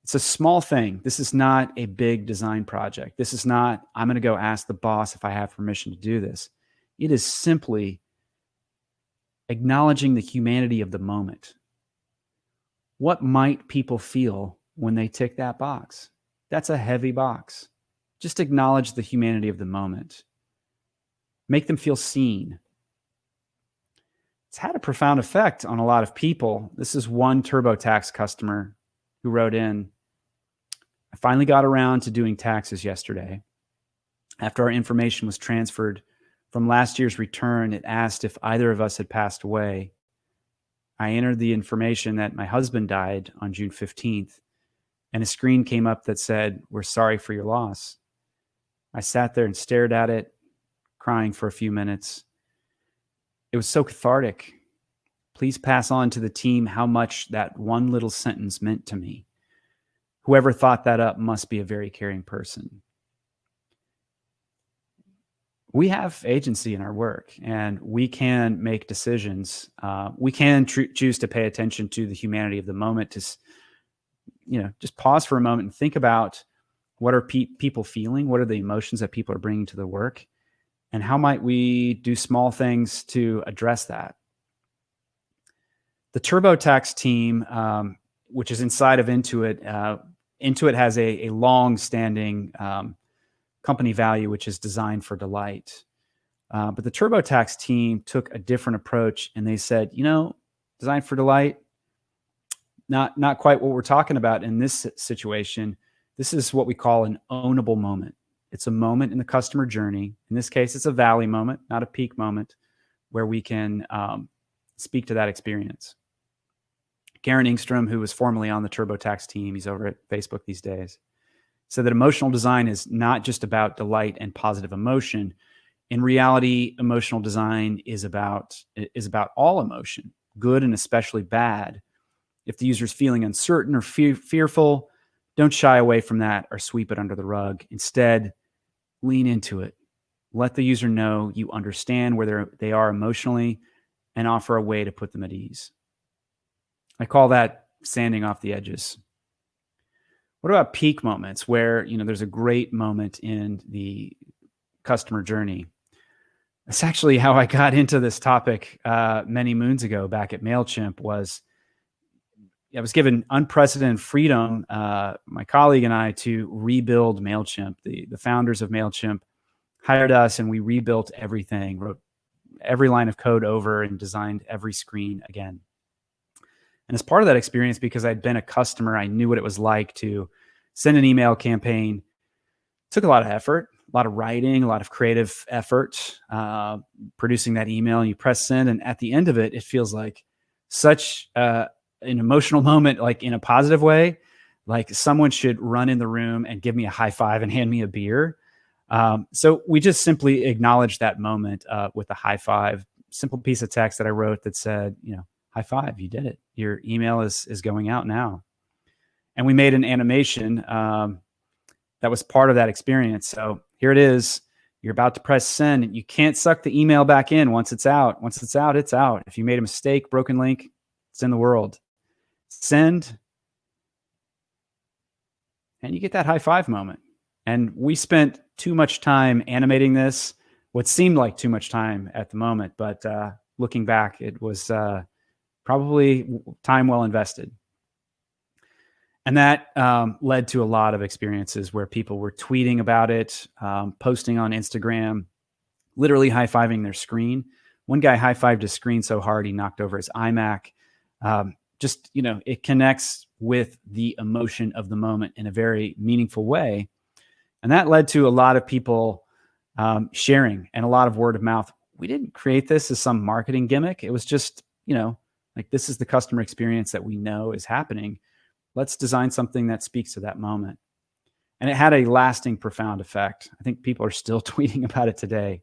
It's a small thing. This is not a big design project. This is not, I'm going to go ask the boss if I have permission to do this. It is simply acknowledging the humanity of the moment. What might people feel when they tick that box? That's a heavy box. Just acknowledge the humanity of the moment. Make them feel seen. It's had a profound effect on a lot of people. This is one TurboTax customer who wrote in I finally got around to doing taxes yesterday. After our information was transferred from last year's return, it asked if either of us had passed away. I entered the information that my husband died on June 15th, and a screen came up that said, We're sorry for your loss. I sat there and stared at it, crying for a few minutes. It was so cathartic. Please pass on to the team how much that one little sentence meant to me. Whoever thought that up must be a very caring person. We have agency in our work and we can make decisions. Uh, we can choose to pay attention to the humanity of the moment to, you know, just pause for a moment and think about what are pe people feeling? What are the emotions that people are bringing to the work? And how might we do small things to address that? The TurboTax team, um, which is inside of Intuit, uh, Intuit has a, a long standing um, company value, which is designed for delight. Uh, but the TurboTax team took a different approach and they said, you know, design for delight, not, not quite what we're talking about in this situation. This is what we call an ownable moment. It's a moment in the customer journey. In this case, it's a valley moment, not a peak moment, where we can um, speak to that experience. Garen Engstrom, who was formerly on the TurboTax team, he's over at Facebook these days, said that emotional design is not just about delight and positive emotion. In reality, emotional design is about is about all emotion, good and especially bad. If the user is feeling uncertain or fe fearful, don't shy away from that or sweep it under the rug. Instead, lean into it. Let the user know you understand where they are emotionally and offer a way to put them at ease. I call that sanding off the edges. What about peak moments where, you know, there's a great moment in the customer journey? That's actually how I got into this topic uh, many moons ago back at MailChimp was I was given unprecedented freedom, uh, my colleague and I, to rebuild MailChimp. The, the founders of MailChimp hired us and we rebuilt everything, wrote every line of code over and designed every screen again. And as part of that experience, because I'd been a customer, I knew what it was like to send an email campaign. It took a lot of effort, a lot of writing, a lot of creative effort, uh, producing that email. And you press send, and at the end of it, it feels like such uh, an emotional moment, like in a positive way. Like someone should run in the room and give me a high five and hand me a beer. Um, so we just simply acknowledged that moment uh, with a high five, simple piece of text that I wrote that said, you know, high five, you did it. Your email is is going out now. And we made an animation um, that was part of that experience. So here it is. You're about to press send. You can't suck the email back in once it's out. Once it's out, it's out. If you made a mistake, broken link, it's in the world. Send. And you get that high five moment. And we spent too much time animating this, what seemed like too much time at the moment. But uh, looking back, it was uh, probably time well invested. And that um, led to a lot of experiences where people were tweeting about it, um, posting on Instagram, literally high fiving their screen. One guy high fived his screen so hard he knocked over his iMac. Um, just, you know, it connects with the emotion of the moment in a very meaningful way. And that led to a lot of people um, sharing and a lot of word of mouth. We didn't create this as some marketing gimmick. It was just, you know, like this is the customer experience that we know is happening. Let's design something that speaks to that moment. And it had a lasting, profound effect. I think people are still tweeting about it today.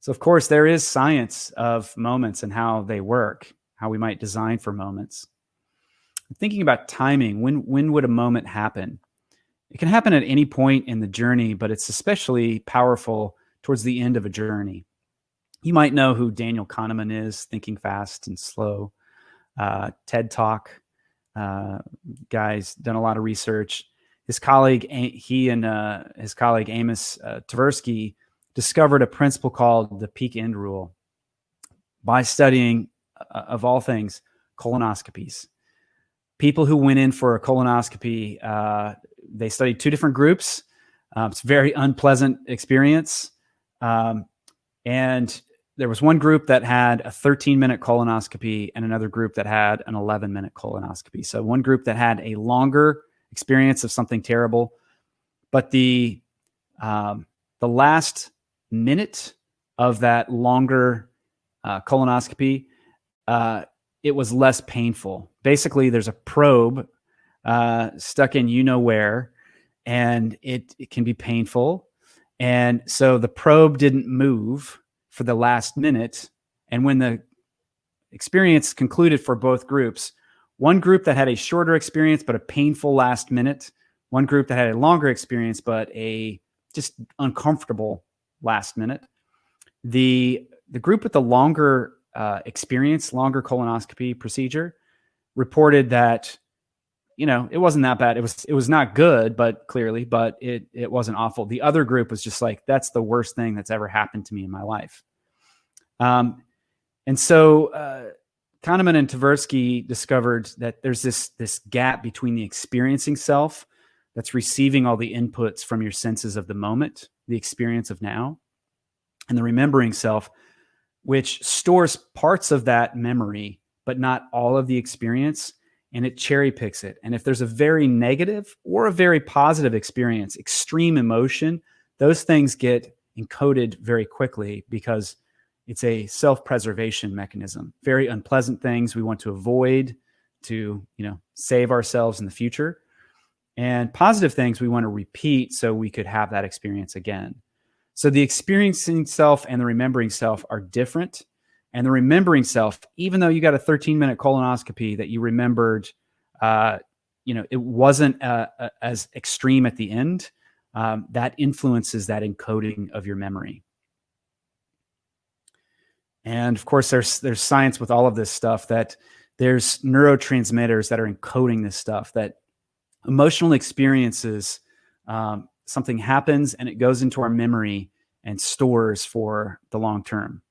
So, of course, there is science of moments and how they work, how we might design for moments. thinking about timing, when, when would a moment happen? It can happen at any point in the journey, but it's especially powerful towards the end of a journey. You might know who Daniel Kahneman is, Thinking Fast and Slow, uh, TED Talk. Uh, guy's done a lot of research. His colleague, he and uh, his colleague Amos uh, Tversky discovered a principle called the peak end rule by studying, uh, of all things, colonoscopies. People who went in for a colonoscopy, uh, they studied two different groups. Um, it's a very unpleasant experience. Um, and there was one group that had a 13 minute colonoscopy and another group that had an 11 minute colonoscopy. So one group that had a longer experience of something terrible, but the um, the last minute of that longer uh, colonoscopy, uh, it was less painful. Basically, there's a probe uh, stuck in you know where, and it, it can be painful. And so the probe didn't move for the last minute. And when the experience concluded for both groups, one group that had a shorter experience but a painful last minute, one group that had a longer experience but a just uncomfortable last minute. The the group with the longer uh, experience, longer colonoscopy procedure, reported that you know it wasn't that bad. It was it was not good, but clearly, but it it wasn't awful. The other group was just like that's the worst thing that's ever happened to me in my life. Um, and so uh, Kahneman and Tversky discovered that there's this this gap between the experiencing self that's receiving all the inputs from your senses of the moment, the experience of now, and the remembering self, which stores parts of that memory, but not all of the experience, and it cherry picks it. And if there's a very negative or a very positive experience, extreme emotion, those things get encoded very quickly because it's a self-preservation mechanism. Very unpleasant things we want to avoid to, you know, save ourselves in the future. And positive things we want to repeat so we could have that experience again. So the experiencing self and the remembering self are different. And the remembering self, even though you got a 13 minute colonoscopy that you remembered, uh, you know, it wasn't uh, uh, as extreme at the end. Um, that influences that encoding of your memory. And of course, there's there's science with all of this stuff that there's neurotransmitters that are encoding this stuff. That emotional experiences, um, something happens and it goes into our memory and stores for the long term.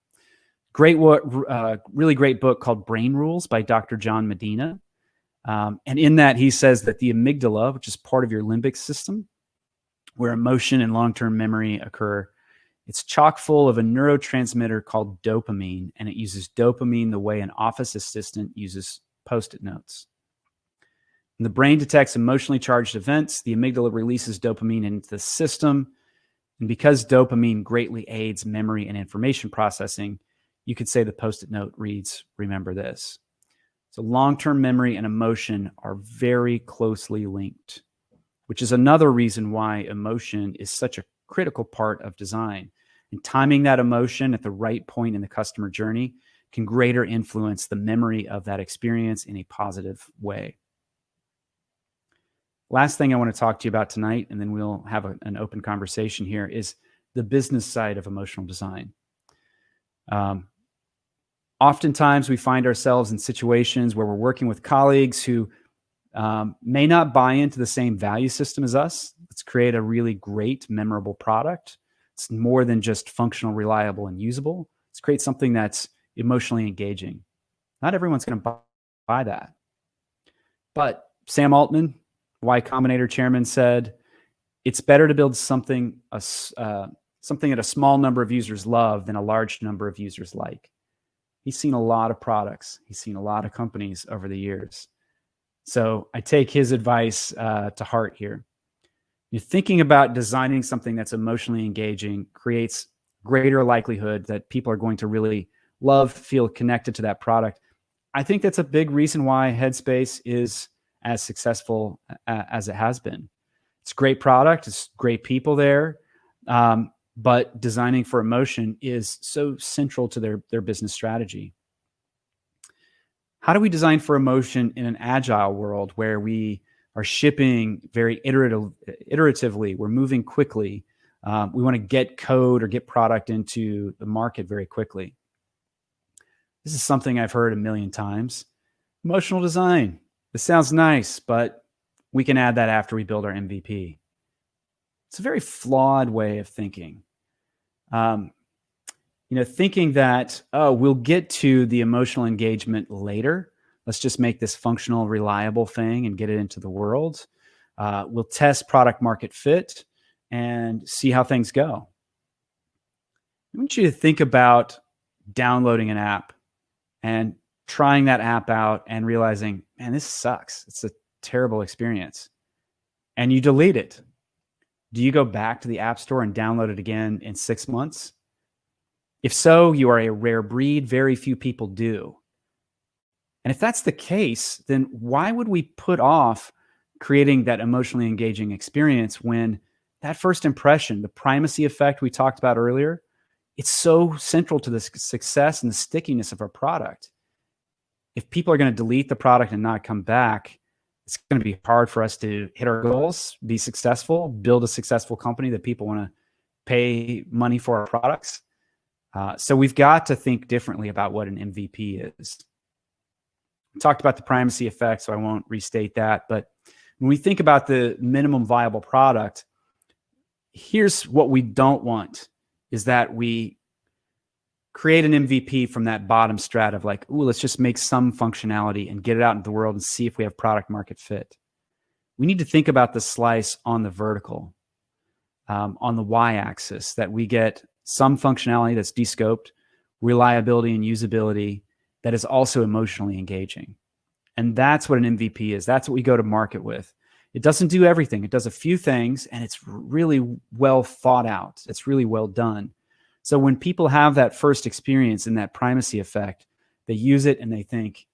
Great, uh, really great book called Brain Rules by Dr. John Medina. Um, and in that, he says that the amygdala, which is part of your limbic system, where emotion and long term memory occur, it's chock full of a neurotransmitter called dopamine, and it uses dopamine the way an office assistant uses post it notes. When the brain detects emotionally charged events, the amygdala releases dopamine into the system. And because dopamine greatly aids memory and information processing, you could say the post it note reads, Remember this. So long term memory and emotion are very closely linked, which is another reason why emotion is such a critical part of design. And timing that emotion at the right point in the customer journey can greater influence the memory of that experience in a positive way. Last thing I want to talk to you about tonight, and then we'll have a, an open conversation here, is the business side of emotional design. Um, oftentimes, we find ourselves in situations where we're working with colleagues who um, may not buy into the same value system as us. Let's create a really great, memorable product. It's more than just functional, reliable, and usable. Let's create something that's emotionally engaging. Not everyone's going to buy that. But Sam Altman, Y Combinator chairman, said it's better to build something uh, something that a small number of users love than a large number of users like. He's seen a lot of products. He's seen a lot of companies over the years. So I take his advice uh, to heart here. You're thinking about designing something that's emotionally engaging creates greater likelihood that people are going to really love, feel connected to that product. I think that's a big reason why Headspace is as successful as it has been. It's a great product, it's great people there, um, but designing for emotion is so central to their their business strategy how do we design for emotion in an agile world where we are shipping very iterative, iteratively, we're moving quickly, um, we want to get code or get product into the market very quickly. This is something I've heard a million times. Emotional design. This sounds nice, but we can add that after we build our MVP. It's a very flawed way of thinking. Um, you know, thinking that, oh, we'll get to the emotional engagement later. Let's just make this functional, reliable thing and get it into the world. Uh, we'll test product market fit and see how things go. I want you to think about downloading an app and trying that app out and realizing, man, this sucks. It's a terrible experience. And you delete it. Do you go back to the App Store and download it again in six months? If so, you are a rare breed. Very few people do. And if that's the case, then why would we put off creating that emotionally engaging experience when that first impression, the primacy effect we talked about earlier, it's so central to the success and the stickiness of our product. if people are going to delete the product and not come back, it's going to be hard for us to hit our goals, be successful, build a successful company that people want to pay money for our products. Uh, so we've got to think differently about what an MVP is. We talked about the primacy effect, so I won't restate that. But when we think about the minimum viable product, here's what we don't want is that we create an MVP from that bottom strat of like, ooh, let's just make some functionality and get it out into the world and see if we have product market fit. We need to think about the slice on the vertical, um, on the y-axis, that we get some functionality that's descoped, reliability and usability that is also emotionally engaging. And that's what an MVP is. That's what we go to market with. It doesn't do everything. It does a few things and it's really well thought out. It's really well done. So when people have that first experience in that primacy effect, they use it and they think,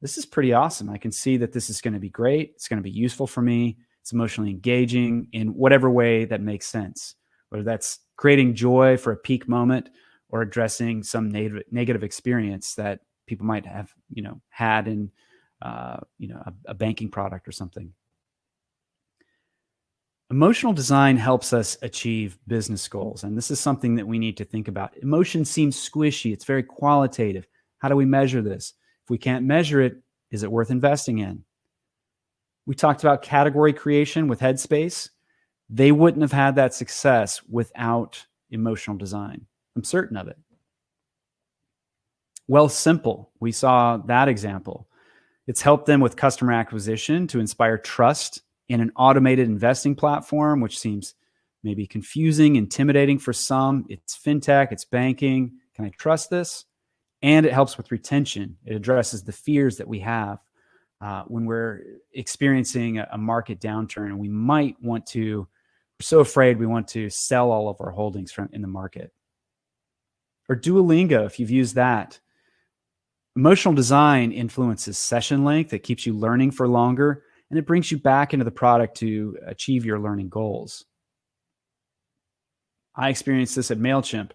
this is pretty awesome. I can see that this is going to be great. It's going to be useful for me. It's emotionally engaging in whatever way that makes sense, whether that's creating joy for a peak moment or addressing some negative, negative experience that people might have, you know, had in, uh, you know, a, a banking product or something. Emotional design helps us achieve business goals. And this is something that we need to think about. Emotion seems squishy. It's very qualitative. How do we measure this? If we can't measure it, is it worth investing in? We talked about category creation with Headspace. They wouldn't have had that success without emotional design. I'm certain of it. Wealthsimple. we saw that example. It's helped them with customer acquisition to inspire trust in an automated investing platform, which seems maybe confusing, intimidating for some. It's fintech, it's banking. Can I trust this? And it helps with retention. It addresses the fears that we have uh, when we're experiencing a, a market downturn and we might want to, we're so afraid we want to sell all of our holdings from in the market. Or Duolingo, if you've used that. Emotional design influences session length. It keeps you learning for longer and it brings you back into the product to achieve your learning goals. I experienced this at MailChimp.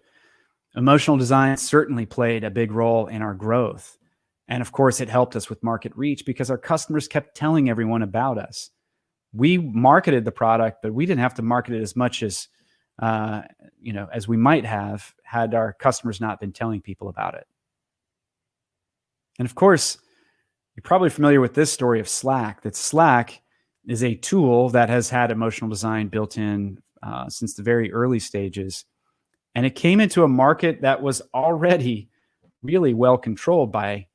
Emotional design certainly played a big role in our growth. And of course, it helped us with market reach because our customers kept telling everyone about us. We marketed the product, but we didn't have to market it as much as uh, you know as we might have had our customers not been telling people about it. And of course, you're probably familiar with this story of Slack, that Slack is a tool that has had emotional design built in uh, since the very early stages. And it came into a market that was already really well controlled by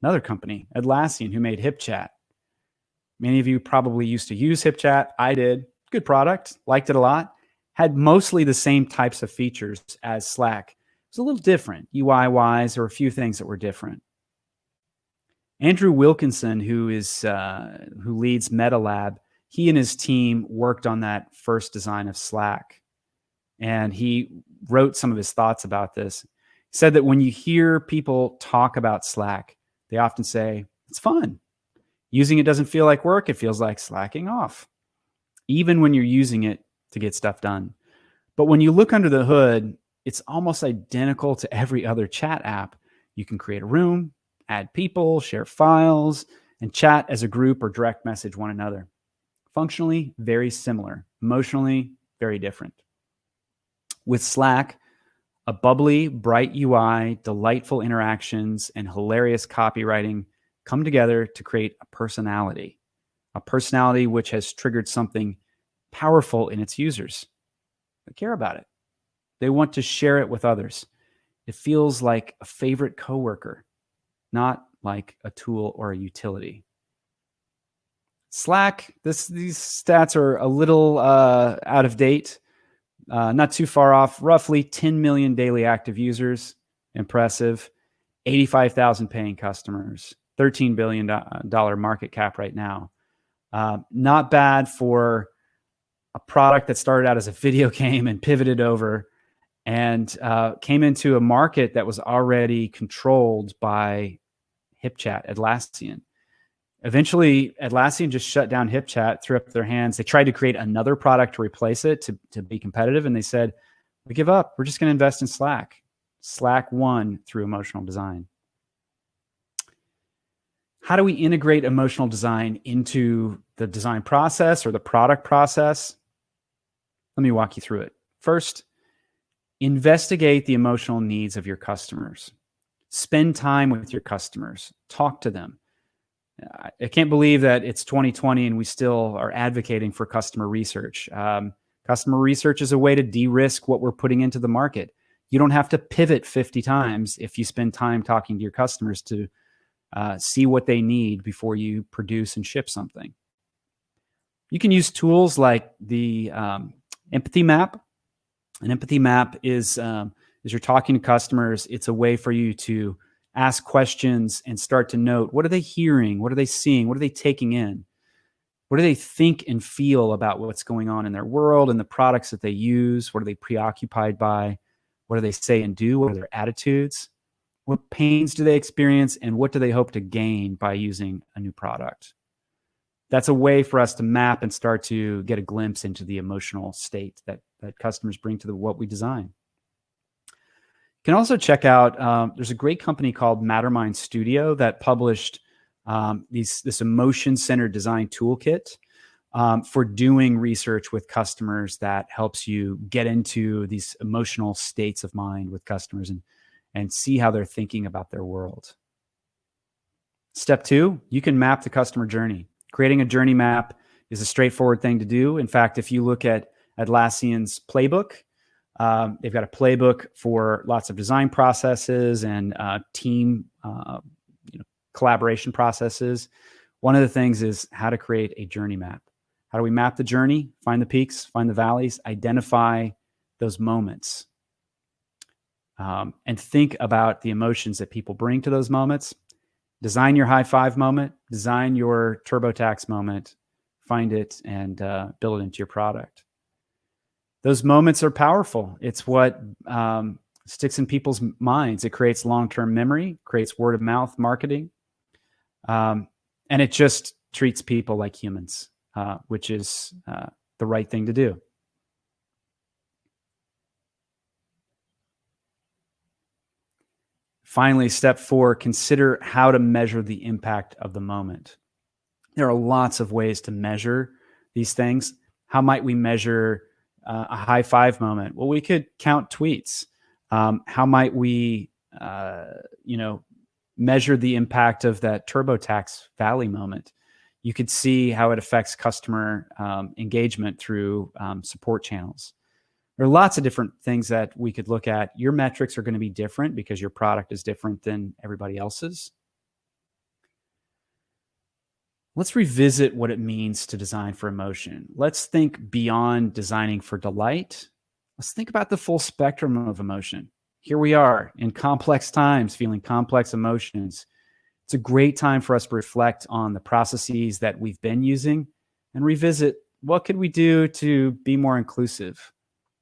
another company, Atlassian, who made HipChat. Many of you probably used to use HipChat. I did. Good product, liked it a lot. Had mostly the same types of features as Slack. It was a little different UI wise, or a few things that were different. Andrew Wilkinson, who is uh, who leads MetaLab, he and his team worked on that first design of Slack, and he wrote some of his thoughts about this. He said that when you hear people talk about Slack, they often say it's fun. Using it doesn't feel like work; it feels like slacking off, even when you're using it to get stuff done. But when you look under the hood, it's almost identical to every other chat app. You can create a room, add people, share files, and chat as a group or direct message one another. Functionally, very similar. Emotionally, very different. With Slack, a bubbly, bright UI, delightful interactions, and hilarious copywriting come together to create a personality, a personality which has triggered something powerful in its users. They care about it. They want to share it with others. It feels like a favorite coworker not like a tool or a utility. Slack, this these stats are a little uh, out of date, uh, not too far off. Roughly 10 million daily active users, impressive. 85,000 paying customers, 13 billion dollar market cap right now. Uh, not bad for a product that started out as a video game and pivoted over and uh, came into a market that was already controlled by HipChat, Atlassian. Eventually, Atlassian just shut down HipChat, threw up their hands. They tried to create another product to replace it to, to be competitive. And they said, we give up. We're just going to invest in Slack. Slack won through emotional design. how do we integrate emotional design into the design process or the product process? Let me walk you through it. First, investigate the emotional needs of your customers. Spend time with your customers, talk to them. I can't believe that it's 2020 and we still are advocating for customer research. Um, customer research is a way to de risk what we're putting into the market. You don't have to pivot 50 times if you spend time talking to your customers to uh, see what they need before you produce and ship something. You can use tools like the um, empathy map. An empathy map is um, as you're talking to customers, it's a way for you to ask questions and start to note what are they hearing, what are they seeing, what are they taking in, what do they think and feel about what's going on in their world and the products that they use, what are they preoccupied by, what do they say and do, what are their attitudes, what pains do they experience, and what do they hope to gain by using a new product? That's a way for us to map and start to get a glimpse into the emotional state that that customers bring to the what we design. You can also check out. Um, there's a great company called Mattermind Studio that published um, these this emotion centered design toolkit um, for doing research with customers that helps you get into these emotional states of mind with customers and and see how they're thinking about their world. Step two, you can map the customer journey. Creating a journey map is a straightforward thing to do. In fact, if you look at Atlassian's playbook, um, they've got a playbook for lots of design processes and uh, team uh, you know, collaboration processes. One of the things is how to create a journey map. How do we map the journey, find the peaks, find the valleys, identify those moments, um, and think about the emotions that people bring to those moments design your high five moment, design your TurboTax moment, find it and uh, build it into your product. Those moments are powerful. It's what um, sticks in people's minds. It creates long-term memory, creates word of mouth marketing, um, and it just treats people like humans, uh, which is uh, the right thing to do. Finally, step four, consider how to measure the impact of the moment. There are lots of ways to measure these things. How might we measure uh, a high five moment? Well, we could count tweets. Um, how might we, uh, you know, measure the impact of that TurboTax Valley moment? You could see how it affects customer um, engagement through um, support channels there are lots of different things that we could look at. Your metrics are going to be different because your product is different than everybody else's. Let's revisit what it means to design for emotion. Let's think beyond designing for delight. Let's think about the full spectrum of emotion. Here we are in complex times, feeling complex emotions. It's a great time for us to reflect on the processes that we've been using and revisit what could we do to be more inclusive?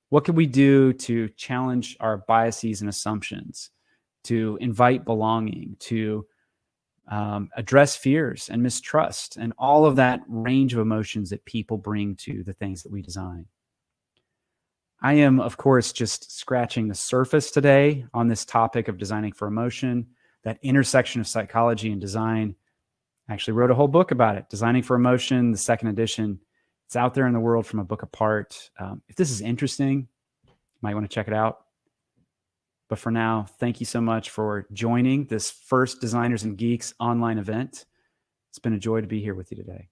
What could we do to challenge our biases and assumptions, to invite belonging, to um, address fears and mistrust, and all of that range of emotions that people bring to the things that we design? I am, of course, just scratching the surface today on this topic of designing for emotion, that intersection of psychology and design. I actually wrote a whole book about it, Designing for Emotion, the second edition. It's out there in the world from a book apart. Um, if this is interesting, you might want to check it out. But for now, thank you so much for joining this first Designers and Geeks online event. It's been a joy to be here with you today.